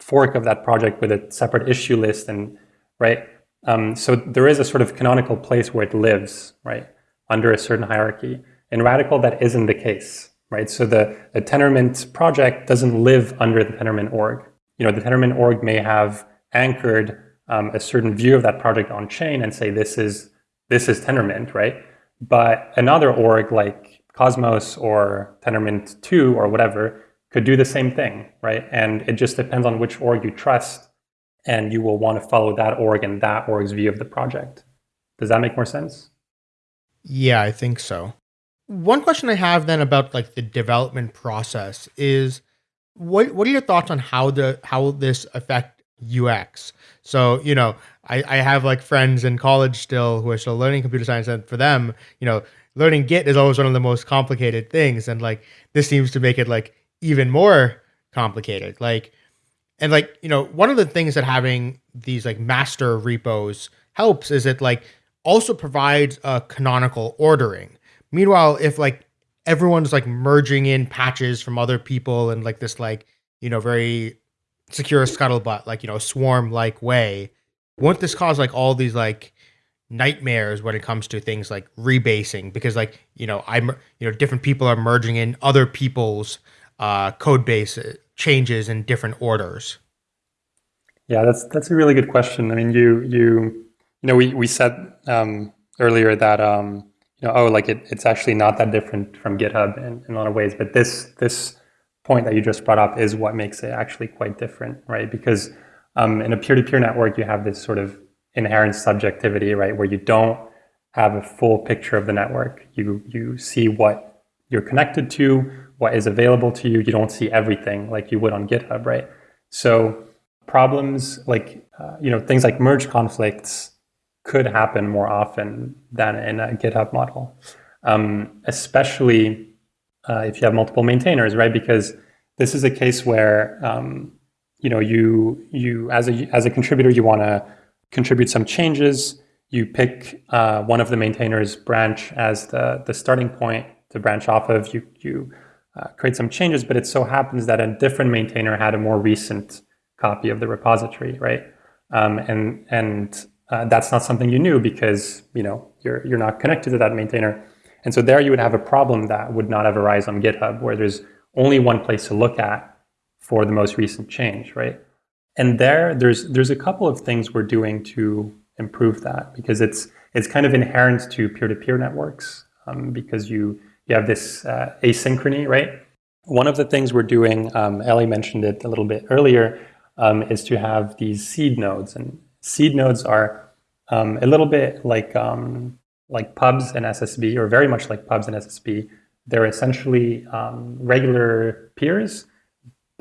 fork of that project with a separate issue list and right. Um, so there is a sort of canonical place where it lives, right, under a certain hierarchy. In Radicle, that isn't the case, right? So the, the Tendermint project doesn't live under the Tendermint org. You know, the Tendermint org may have anchored um, a certain view of that project on chain and say this is this is Tendermint, right? But another org like Cosmos or Tendermint 2 or whatever could do the same thing, right? And it just depends on which org you trust, and you will want to follow that org and that org's view of the project. Does that make more sense? Yeah, I think so. One question I have then about like the development process is what what are your thoughts on how the how this affect UX? So, you know, I, I have like friends in college still who are still learning computer science, and for them, you know, learning Git is always one of the most complicated things, and like this seems to make it like even more complicated. Like, and like you know, one of the things that having these like master repos helps is it like also provides a canonical ordering. Meanwhile, if like everyone's like merging in patches from other people and like this like you know very secure scuttlebutt like you know swarm like way won't this cause like all these like nightmares when it comes to things like rebasing because like you know i'm you know different people are merging in other people's uh, code base uh, changes in different orders. Yeah that's that's a really good question. I mean you you you know we we said um, earlier that um, you know oh like it, it's actually not that different from github in, in a lot of ways but this this point that you just brought up is what makes it actually quite different right? Because um, in a peer-to-peer network, you have this sort of inherent subjectivity, right, where you don't have a full picture of the network. You you see what you're connected to, what is available to you. You don't see everything like you would on GitHub, right? So problems like uh, you know things like merge conflicts could happen more often than in a GitHub model, um, especially uh, if you have multiple maintainers, right? Because this is a case where um, you know you you as a as a contributor you want to contribute some changes. You pick uh, one of the maintainers branch as the the starting point to branch off of. You you uh, create some changes, but it so happens that a different maintainer had a more recent copy of the repository, right? Um, and and uh, that's not something you knew because you know you're you're not connected to that maintainer. And so there you would have a problem that would not have arise on GitHub, where there's only one place to look at for the most recent change, right? And there, there's there's a couple of things we're doing to improve that because it's it's kind of inherent to peer-to-peer networks um, because you you have this uh, asynchrony, right? One of the things we're doing, um, Ellie mentioned it a little bit earlier, um, is to have these seed nodes. And seed nodes are um, a little bit like um, like pubs and SSB, or very much like pubs and SSB. They're essentially um, regular peers,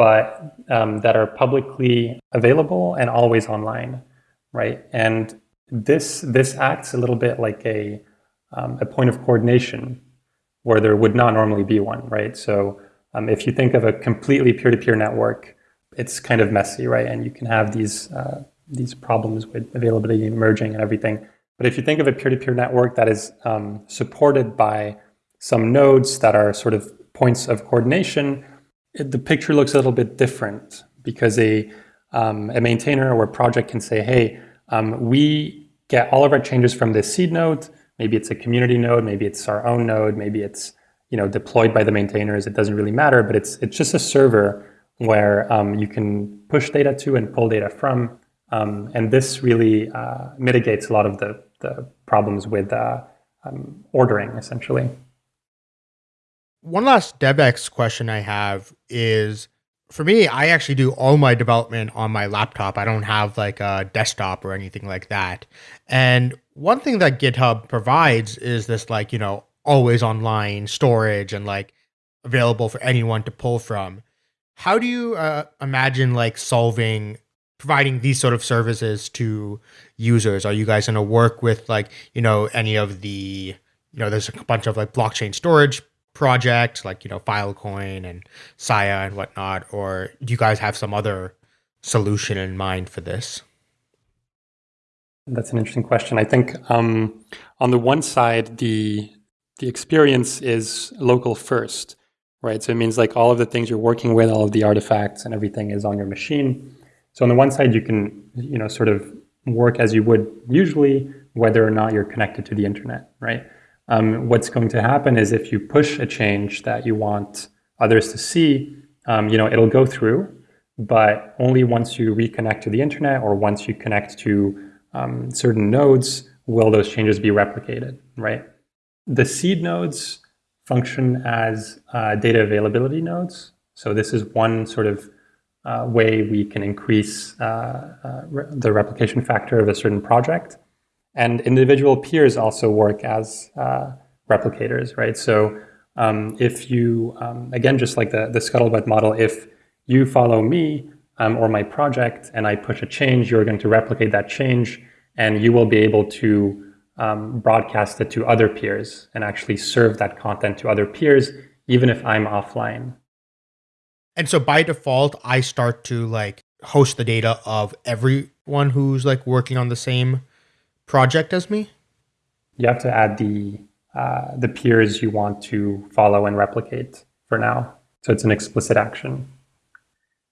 but um, that are publicly available and always online, right? And this this acts a little bit like a um, a point of coordination where there would not normally be one, right? So um, if you think of a completely peer-to-peer network, it's kind of messy, right? And you can have these uh, these problems with availability merging and everything. But if you think of a peer-to-peer network that is um, supported by some nodes that are sort of points of coordination, it, the picture looks a little bit different because a, um, a maintainer or a project can say, hey, um, we get all of our changes from this seed node. Maybe it's a community node, maybe it's our own node, maybe it's you know deployed by the maintainers. It doesn't really matter, but it's it's just a server where um, you can push data to and pull data from. Um, and this really uh, mitigates a lot of the, the problems with uh, um, ordering, essentially. One last DevX question I have is for me, I actually do all my development on my laptop. I don't have like a desktop or anything like that. And one thing that GitHub provides is this like, you know, always online storage and like available for anyone to pull from. How do you uh, imagine like solving providing these sort of services to users? Are you guys going to work with like, you know, any of the, you know, there's a bunch of like blockchain storage projects like, you know, Filecoin and Sia and whatnot, or do you guys have some other solution in mind for this? That's an interesting question. I think um, on the one side, the the experience is local first, right? So it means like all of the things you're working with, all of the artifacts and everything is on your machine. So on the one side, you can, you know, sort of work as you would usually, whether or not you're connected to the internet, right? Um, what's going to happen is if you push a change that you want others to see, um, you know, it'll go through, but only once you reconnect to the internet or once you connect to um, certain nodes will those changes be replicated, right? The seed nodes function as uh, data availability nodes. So this is one sort of uh, way we can increase uh, uh, re the replication factor of a certain project. And individual peers also work as uh, replicators, right? So um, if you, um, again, just like the, the scuttlebutt model, if you follow me um, or my project and I push a change, you're going to replicate that change and you will be able to um, broadcast it to other peers and actually serve that content to other peers, even if I'm offline. And so by default, I start to like host the data of everyone who's like working on the same project as me. You have to add the uh, the peers you want to follow and replicate for now. So it's an explicit action.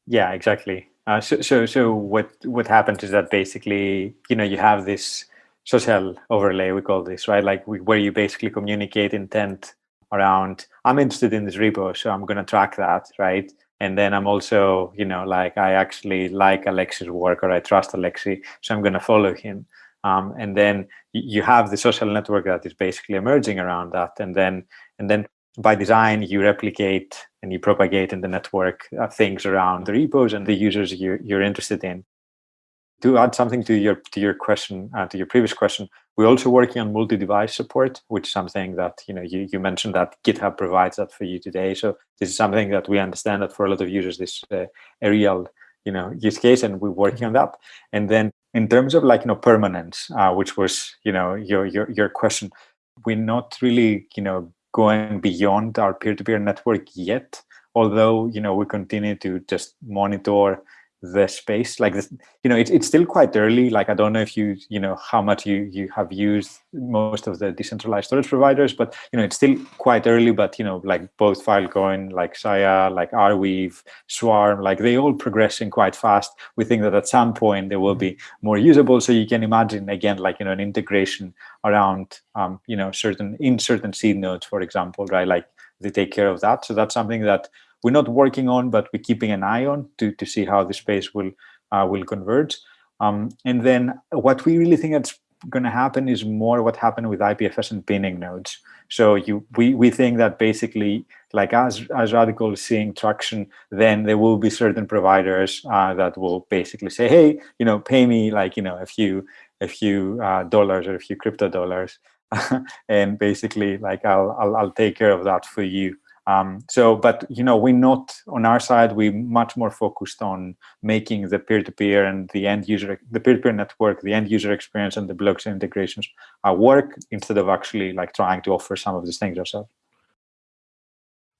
Yeah, exactly. Uh, so, so, so what what happens is that basically, you know, you have this social overlay, we call this, right? Like we, where you basically communicate intent around, I'm interested in this repo, so I'm going to track that, right? and then i'm also you know like i actually like alex's work or i trust alexi so i'm going to follow him um, and then you have the social network that is basically emerging around that. And then and then by design you replicate and you propagate in the network uh, things around the repos and the users you're, you're interested in. To add something to your to your question uh, to your previous question we're also working on multi-device support which is something that you know you, you mentioned that github provides that for you today. So this is something that we understand that for a lot of users this uh, a real you know use case and we're working on that. And then in terms of like you know permanence uh, which was you know your your your question we're not really you know going beyond our peer-to-peer network yet although you know we continue to just monitor the space like this you know it's, it's still quite early like i don't know if you you know how much you you have used most of the decentralized storage providers but you know it's still quite early but you know like both filecoin like Sia like arweave swarm like they all progressing quite fast. We think that at some point they will be more usable. So you can imagine again like you know an integration around um you know certain in certain seed nodes for example right? Like they take care of that. So that's something that we're not working on, but we're keeping an eye on to, to see how the space will uh, will converge. Um, and then what we really think that's going to happen is more what happened with IPFS and pinning nodes. So you we, we think that basically like as as Radicle is seeing traction, then there will be certain providers uh, that will basically say, hey, you know, pay me like you know a few a few uh, dollars or a few crypto dollars, and basically like I'll, I'll I'll take care of that for you. Um, so, but you know, we're not on our side. We're much more focused on making the peer-to-peer and the end user, the peer-to-peer network, the end user experience, and the blockchain integrations work instead of actually like trying to offer some of these things ourselves.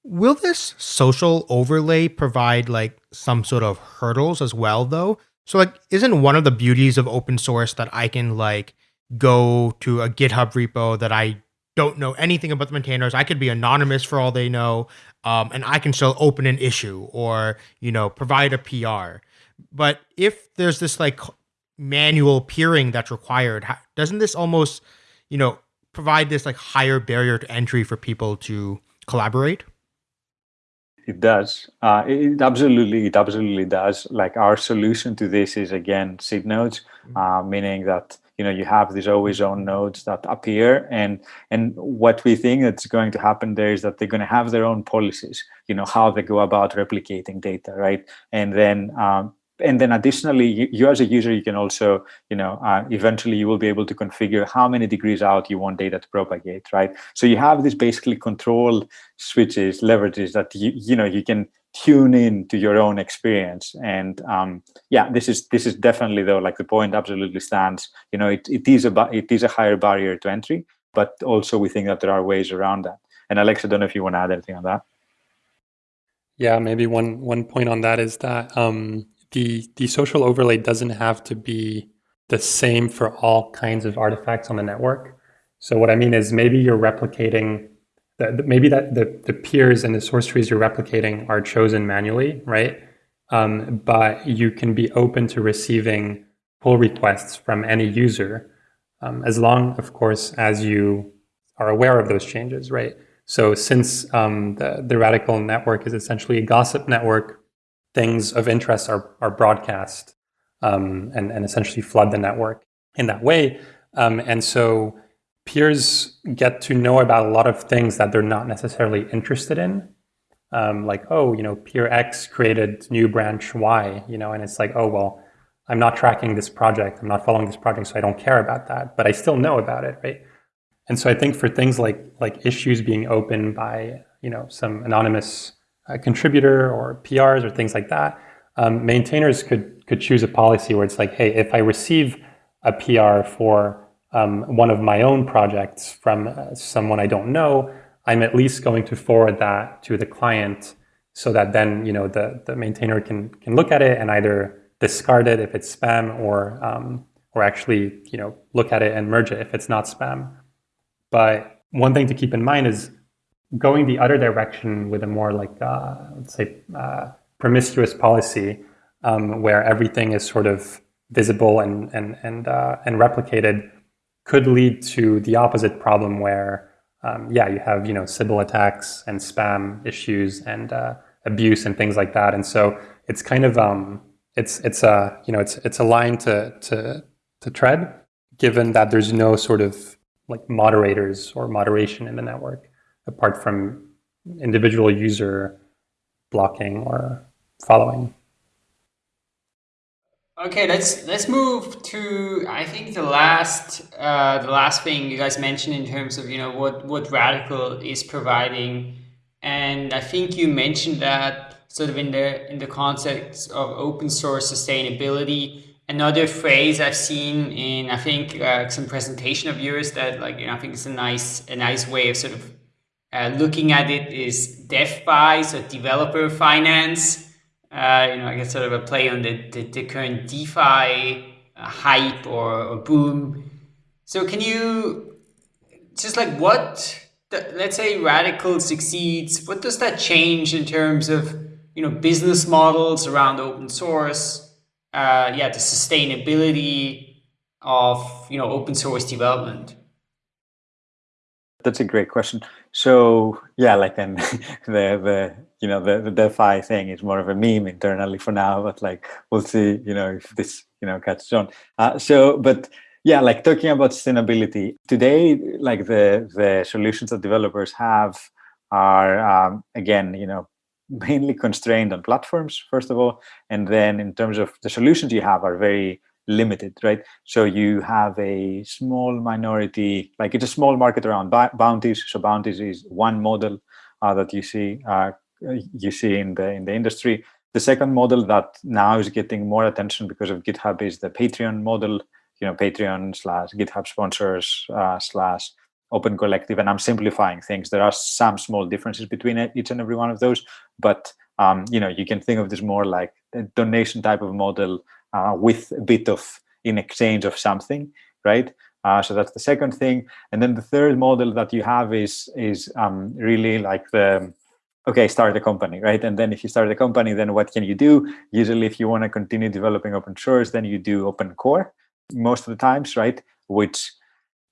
Will this social overlay provide like some sort of hurdles as well, though? So, like, isn't one of the beauties of open source that I can like go to a GitHub repo that I don't know anything about the maintainers. I could be anonymous for all they know, um, and I can still open an issue or you know provide a PR. But if there's this like manual peering that's required, doesn't this almost you know provide this like higher barrier to entry for people to collaborate? It does. Uh, it absolutely, it absolutely does. Like our solution to this is again seed nodes, mm-hmm. uh, meaning that you know you have these always on nodes that appear and and what we think that's going to happen there is that they're going to have their own policies you know how they go about replicating data right? And then um, and then additionally you, you, as a user you can also you know uh, eventually you will be able to configure how many degrees out you want data to propagate right? So you have these basically control switches leverages that you you know you can tune in to your own experience. And um, yeah this is this is definitely though like the point absolutely stands. You know it, it is a it is a higher barrier to entry but also we think that there are ways around that. And alex i don't know if you want to add anything on that. Yeah maybe one one point on that is that um, the the social overlay doesn't have to be the same for all kinds of artifacts on the network. So what i mean is maybe you're replicating the, maybe that the, the peers and the source trees you're replicating are chosen manually, right? Um, but you can be open to receiving pull requests from any user, um, as long, of course, as you are aware of those changes, right? So since um, the, the Radicle network is essentially a gossip network, things of interest are, are broadcast um, and, and essentially flood the network in that way. Um, and so peers get to know about a lot of things that they're not necessarily interested in. Um, like, oh, you know, peer X created new branch Y, you know, and it's like, oh, well, I'm not tracking this project. I'm not following this project, so I don't care about that, but I still know about it, right? And so I think for things like like issues being opened by, you know, some anonymous uh, contributor or PRs or things like that, um, maintainers could could choose a policy where it's like, hey, if I receive a PR for um, one of my own projects from uh, someone I don't know, I'm at least going to forward that to the client so that then you know the, the maintainer can can look at it and either discard it if it's spam or um, or actually you know look at it and merge it if it's not spam. But one thing to keep in mind is going the other direction with a more like uh, let's say uh, promiscuous policy um, where everything is sort of visible and and and uh, and replicated could lead to the opposite problem where, um, yeah, you have, you know, Sybil attacks and spam issues and uh, abuse and things like that. And so it's kind of, um, it's, it's a, you know, it's, it's a line to, to, to tread given that there's no sort of like moderators or moderation in the network apart from individual user blocking or following. Okay, let's let's move to I think the last uh, the last thing you guys mentioned in terms of you know what what Radicle is providing, and I think you mentioned that sort of in the in the context of open source sustainability. Another phrase I've seen in I think uh, some presentation of yours that like you know I think it's a nice a nice way of sort of uh, looking at it is DevFi, so developer finance. Uh, you know, I guess sort of a play on the, the, the current DeFi uh, hype or, or boom. So can you just like what let's say Radicle succeeds what does that change in terms of you know business models around open source uh, yeah the sustainability of you know open source development that's a great question so yeah like and the the you know the, the defi thing is more of a meme internally for now but like we'll see you know if this you know catches on. Uh, so but yeah like talking about sustainability today like the the solutions that developers have are um, again you know mainly constrained on platforms first of all and then in terms of the solutions you have are very limited right? So you have a small minority like it's a small market around bounties. So bounties is one model uh, that you see uh, you see in the in the industry. The second model that now is getting more attention because of github is the patreon model you know, Patreon slash GitHub sponsors uh, slash Open Collective, and I'm simplifying things. There are some small differences between each and every one of those, but um, you know, you can think of this more like a donation type of model uh, with a bit of in exchange of something, right? Uh, so that's the second thing, and then the third model that you have is is um, really like the okay, start a company, right? And then if you start a company, then what can you do? Usually, if you want to continue developing open source, then you do open core most of the times, right? Which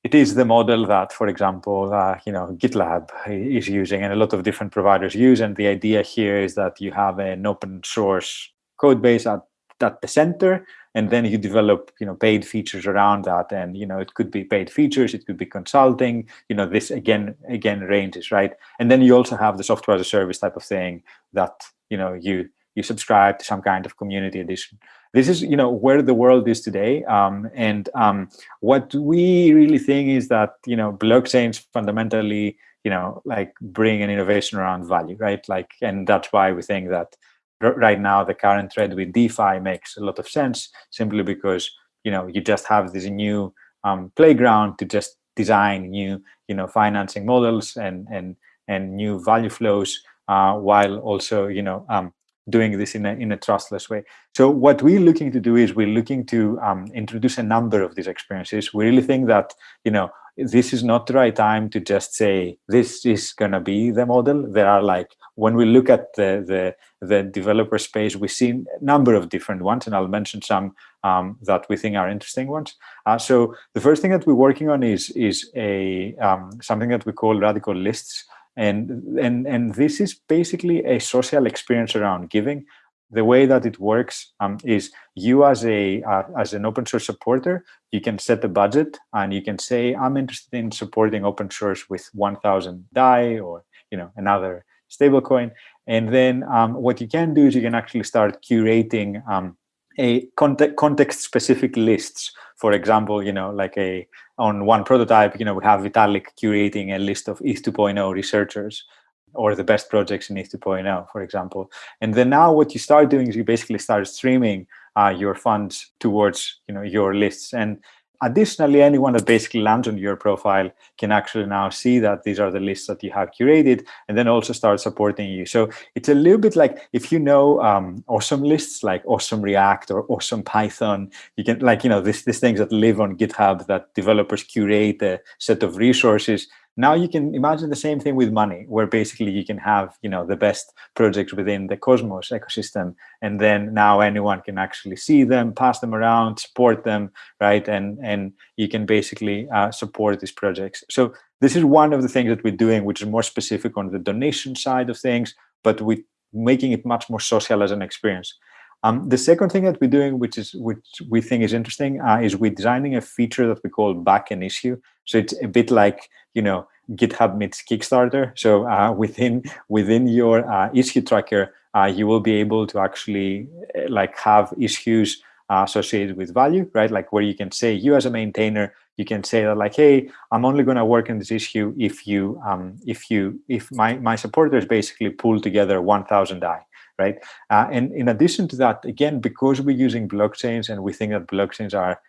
it is the model that, for example, uh, you know, GitLab is using and a lot of different providers use. And the idea here is that you have an open source code base at, at the center, and then you develop, you know, paid features around that. And, you know, it could be paid features, it could be consulting, you know, this again, again ranges, right? And then you also have the software as a service type of thing that, you know, you you subscribe to some kind of community edition this is you know where the world is today um, and um, what we really think is that you know blockchains fundamentally you know like bring an innovation around value right like and that's why we think that right now the current trend with defi makes a lot of sense simply because you know you just have this new um, playground to just design new you know financing models and and and new value flows uh, while also you know um, doing this in a, in a trustless way. So what we're looking to do is we're looking to um, introduce a number of these experiences. We really think that, you know, this is not the right time to just say this is going to be the model. There are like, when we look at the, the, the developer space, we see a number of different ones, and I'll mention some um, that we think are interesting ones. Uh, so the first thing that we're working on is, is a um, something that we call Radicle lists and and and this is basically a social experience around giving the way that it works um, is you as a uh, as an open source supporter you can set the budget and you can say i'm interested in supporting open source with 1000 dai or you know another stablecoin. And then um, what you can do is you can actually start curating um, a context context specific lists. For example you know like a on one prototype, you know, we have Vitalik curating a list of ETH 2.0 researchers or the best projects in ETH 2.0, for example. And then now what you start doing is you basically start streaming uh, your funds towards, you know, your lists. And Additionally, anyone that basically lands on your profile can actually now see that these are the lists that you have curated and then also start supporting you. So it's a little bit like if you know um, awesome lists like awesome React or awesome Python, you can like, you know, these things that live on GitHub that developers curate a set of resources now you can imagine the same thing with money, where basically you can have you know the best projects within the Cosmos ecosystem, and then now anyone can actually see them, pass them around, support them, right? And and you can basically uh, support these projects. So this is one of the things that we're doing, which is more specific on the donation side of things, but we making it much more social as an experience. Um, the second thing that we're doing, which is which we think is interesting, uh, is we're designing a feature that we call back an issue. So it's a bit like you know GitHub meets Kickstarter. So uh, within within your uh, issue tracker, uh, you will be able to actually uh, like have issues uh, associated with value, right? Like where you can say you as a maintainer, you can say that like, hey, I'm only going to work on this issue if you um, if you if my my supporters basically pull together 1,000 DAI right? Uh, and in addition to that, again, because we're using blockchains and we think that blockchains are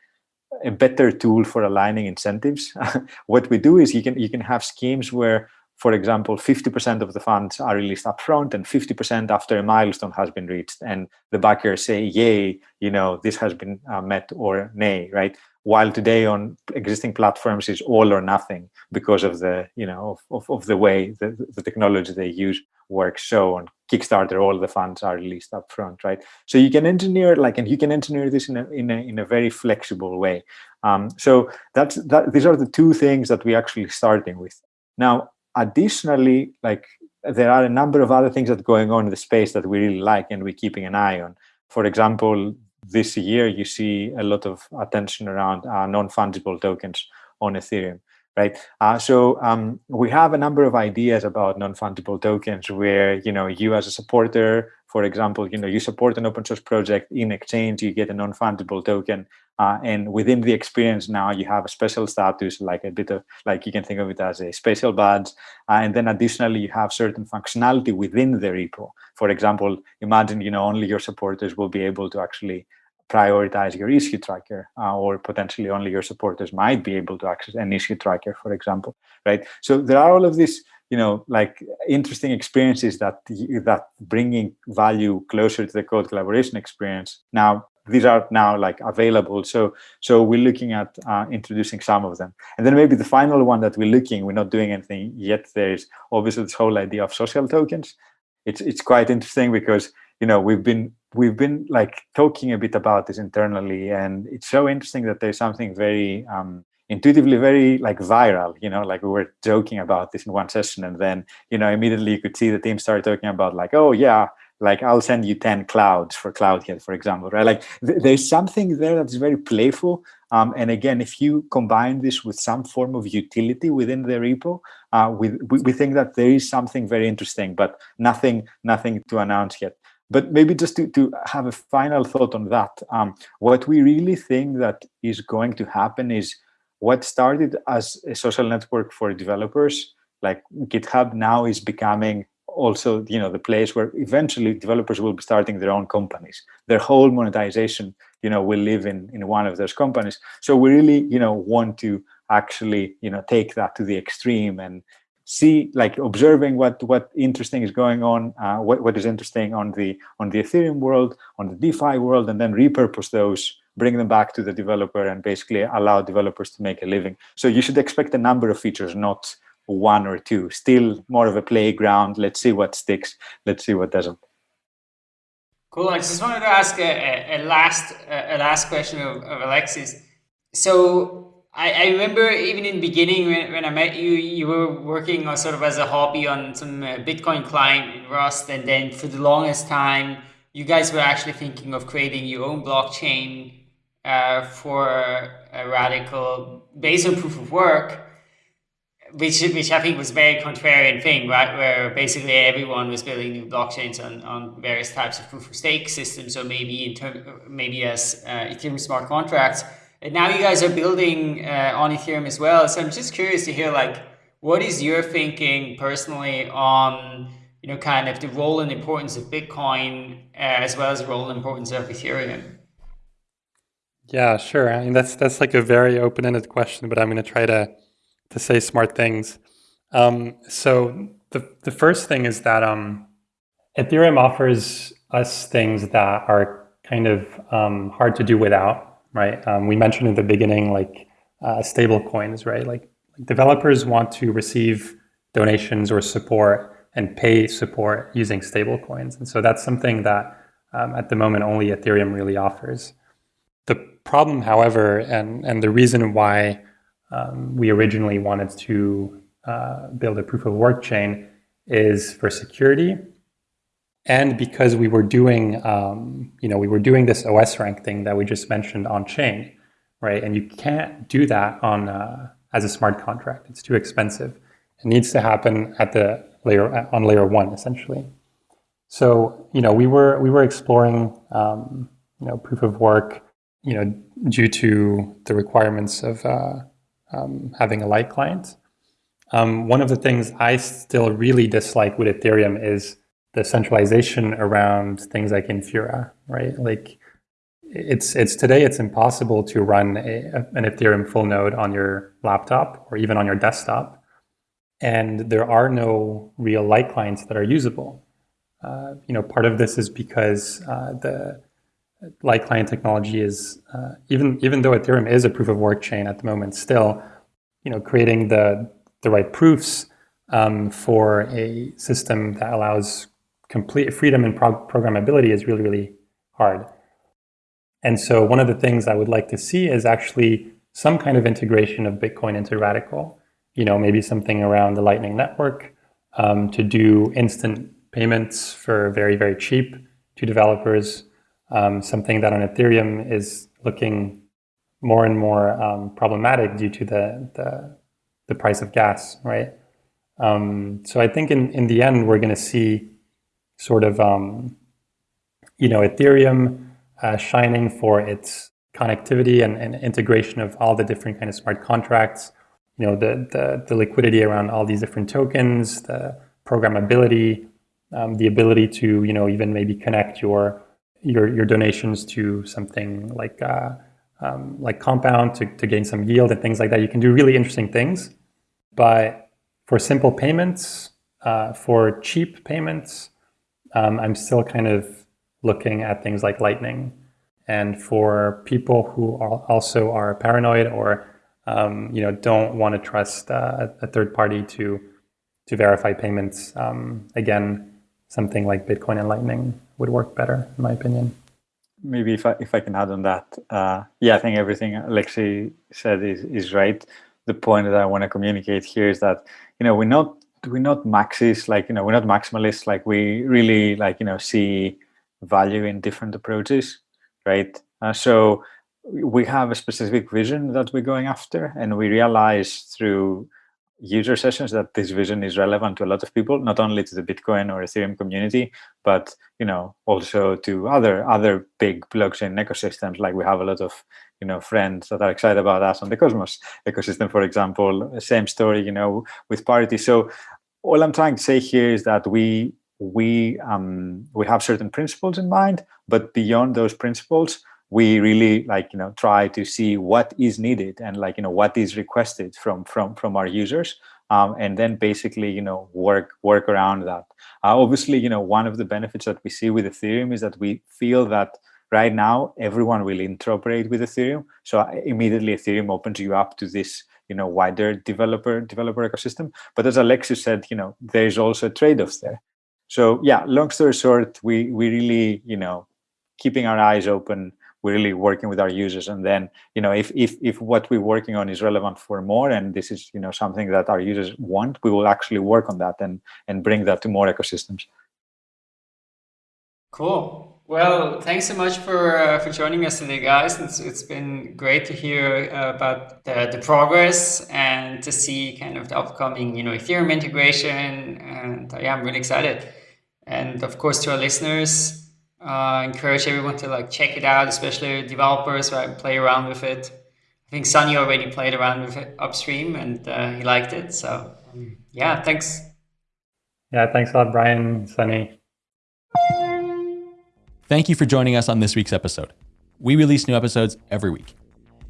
a better tool for aligning incentives, what we do is you can you can have schemes where for example, 50% of the funds are released upfront and 50% after a milestone has been reached. And the backers say, yay, you know, this has been uh, met or nay, right? While today on existing platforms is all or nothing because of the, you know, of, of, of the way the, the technology they use works. So on Kickstarter, all the funds are released upfront, right? So you can engineer like, and you can engineer this in a, in a, in a very flexible way. Um, so that's, that, these are the two things that we're actually starting with. Now, additionally, like there are a number of other things that are going on in the space that we really like and we're keeping an eye on. For example, this year you see a lot of attention around uh, non-fungible tokens on Ethereum, right? Uh, so um, we have a number of ideas about non-fungible tokens where you know you as a supporter, for example, you know you support an open source project in exchange you get a non-fungible token uh, and within the experience now, you have a special status, like a bit of, like you can think of it as a special badge. Uh, and then additionally, you have certain functionality within the repo. For example, imagine, you know, only your supporters will be able to actually prioritize your issue tracker uh, or potentially only your supporters might be able to access an issue tracker, for example, right? So there are all of these, you know, like interesting experiences that that bringing value closer to the code collaboration experience. Now, these are now like available. So so we're looking at uh, introducing some of them. And then maybe the final one that we're looking, we're not doing anything yet. There's obviously this whole idea of social tokens. It's it's quite interesting because you know we've been we've been like talking a bit about this internally, and it's so interesting that there's something very um, intuitively very like viral you know like we were joking about this in one session and then you know immediately you could see the team start talking about like oh yeah like I'll send you 10 clouds for CloudHead, for example, right? Like th there's something there that's very playful. Um, and again, if you combine this with some form of utility within the repo, uh, we, we think that there is something very interesting, but nothing, nothing to announce yet. But maybe just to, to have a final thought on that, um, what we really think that is going to happen is what started as a social network for developers, like GitHub now is becoming also you know the place where eventually developers will be starting their own companies. Their whole monetization you know will live in in one of those companies. So we really you know want to actually you know take that to the extreme and see like observing what what interesting is going on uh, what, what is interesting on the on the ethereum world on the defi world and then repurpose those bring them back to the developer and basically allow developers to make a living so you should expect a number of features not one or two. Still more of a playground. Let's see what sticks. Let's see what doesn't. Cool. I just wanted to ask a, a last a last question of, of Alexis. So I, I remember even in the beginning when, when I met you, you were working on sort of as a hobby on some uh, Bitcoin client in Rust, and then for the longest time, you guys were actually thinking of creating your own blockchain uh, for a Radicle based on proof of work which which I think was a very contrarian thing, right? Where basically everyone was building new blockchains on, on various types of proof of stake systems, or maybe in term, maybe as uh, Ethereum smart contracts. And now you guys are building uh, on Ethereum as well. So I'm just curious to hear like what is your thinking personally on you know kind of the role and importance of Bitcoin uh, as well as the role and importance of Ethereum. Yeah, sure. I mean that's that's like a very open-ended question, but I'm going to try to to say smart things. Um, so the, the first thing is that um, Ethereum offers us things that are kind of um, hard to do without, right? Um, we mentioned in the beginning, like uh, stable coins, right? Like developers want to receive donations or support and pay support using stable coins. And so that's something that um, at the moment only Ethereum really offers. The problem, however, and, and the reason why um, we originally wanted to uh, build a proof of work chain is for security. And because we were doing, um, you know, we were doing this OS rank thing that we just mentioned on chain, right? And you can't do that on uh, as a smart contract. It's too expensive. It needs to happen at the layer on layer one, essentially. So, you know, we were we were exploring, um, you know, proof of work, you know, due to the requirements of uh, um, having a light client. Um, one of the things I still really dislike with Ethereum is the centralization around things like Infura, right? Like it's it's today it's impossible to run a, an Ethereum full node on your laptop or even on your desktop, and there are no real light clients that are usable. Uh, you know, part of this is because uh, the light client technology is uh, even even though Ethereum is a proof of work chain at the moment, still, you know, creating the the right proofs um, for a system that allows complete freedom and pro programmability is really really hard. And so one of the things I would like to see is actually some kind of integration of Bitcoin into Radicle. You know, maybe something around the Lightning Network um, to do instant payments for very, very cheap to developers. Um, something that on Ethereum is looking more and more um, problematic due to the, the, the, price of gas, right? Um, so I think in, in the end, we're going to see sort of, um, you know, Ethereum uh, shining for its connectivity and, and, integration of all the different kind of smart contracts, you know, the, the, the liquidity around all these different tokens, the programmability, um, the ability to, you know, even maybe connect your, your, your donations to something like, uh, um, like Compound to, to gain some yield and things like that. You can do really interesting things. But for simple payments, uh, for cheap payments, um, I'm still kind of looking at things like lightning. And for people who are also are paranoid or um, you know don't want to trust uh, a third party to to verify payments, um, again, something like Bitcoin and Lightning would work better, in my opinion. Maybe if I if I can add on that, uh, yeah, I think everything Alexis said is is right. The point that I want to communicate here is that you know we're not we're not maxis like you know we're not maximalists like we really like you know see value in different approaches, right? Uh, so we have a specific vision that we're going after, and we realize through user sessions that this vision is relevant to a lot of people, not only to the Bitcoin or Ethereum community, but you know also to other other big blockchain ecosystems. Like we have a lot of you know friends that are excited about us on the Cosmos ecosystem, for example. Same story, you know, with Parity. So all I'm trying to say here is that we we um, we have certain principles in mind, but beyond those principles, we really like you know try to see what is needed and like you know what is requested from from from our users, um, and then basically you know work work around that. Uh, obviously, you know one of the benefits that we see with Ethereum is that we feel that right now everyone will interoperate with Ethereum, so uh, immediately Ethereum opens you up to this you know wider developer developer ecosystem. But as Alexis said, you know there's also trade-offs there so yeah, long story short, we we really you know keeping our eyes open. We're really working with our users, and then you know if if if what we're working on is relevant for more, and this is you know something that our users want, we will actually work on that and and bring that to more ecosystems. Cool. Well, thanks so much for uh, for joining us today, guys. It's it's been great to hear uh, about the, the progress and to see kind of the upcoming you know Ethereum integration, and uh, yeah, I'm really excited. And of course, to our listeners, uh, encourage everyone to like check it out, especially developers, right? Play around with it. I think Sunny already played around with it upstream and uh, he liked it. So um, yeah, thanks. Yeah, thanks a lot, Brian, Sunny. Thank you for joining us on this week's episode. We release new episodes every week.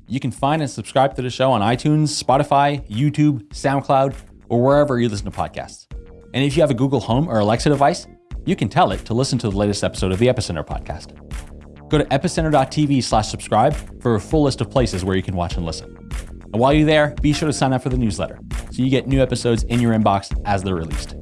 You can find and subscribe to the show on iTunes, Spotify, YouTube, SoundCloud, or wherever you listen to podcasts. And if you have a Google Home or Alexa device, you can tell it to listen to the latest episode of the Epicenter podcast. Go to epicenter.tv slash subscribe for a full list of places where you can watch and listen. And while you're there, be sure to sign up for the newsletter so you get new episodes in your inbox as they're released.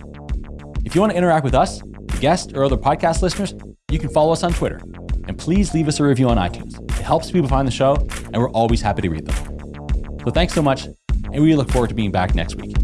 If you want to interact with us, guests, or other podcast listeners, you can follow us on Twitter. And please leave us a review on iTunes. It helps people find the show, and we're always happy to read them. So thanks so much, and we look forward to being back next week.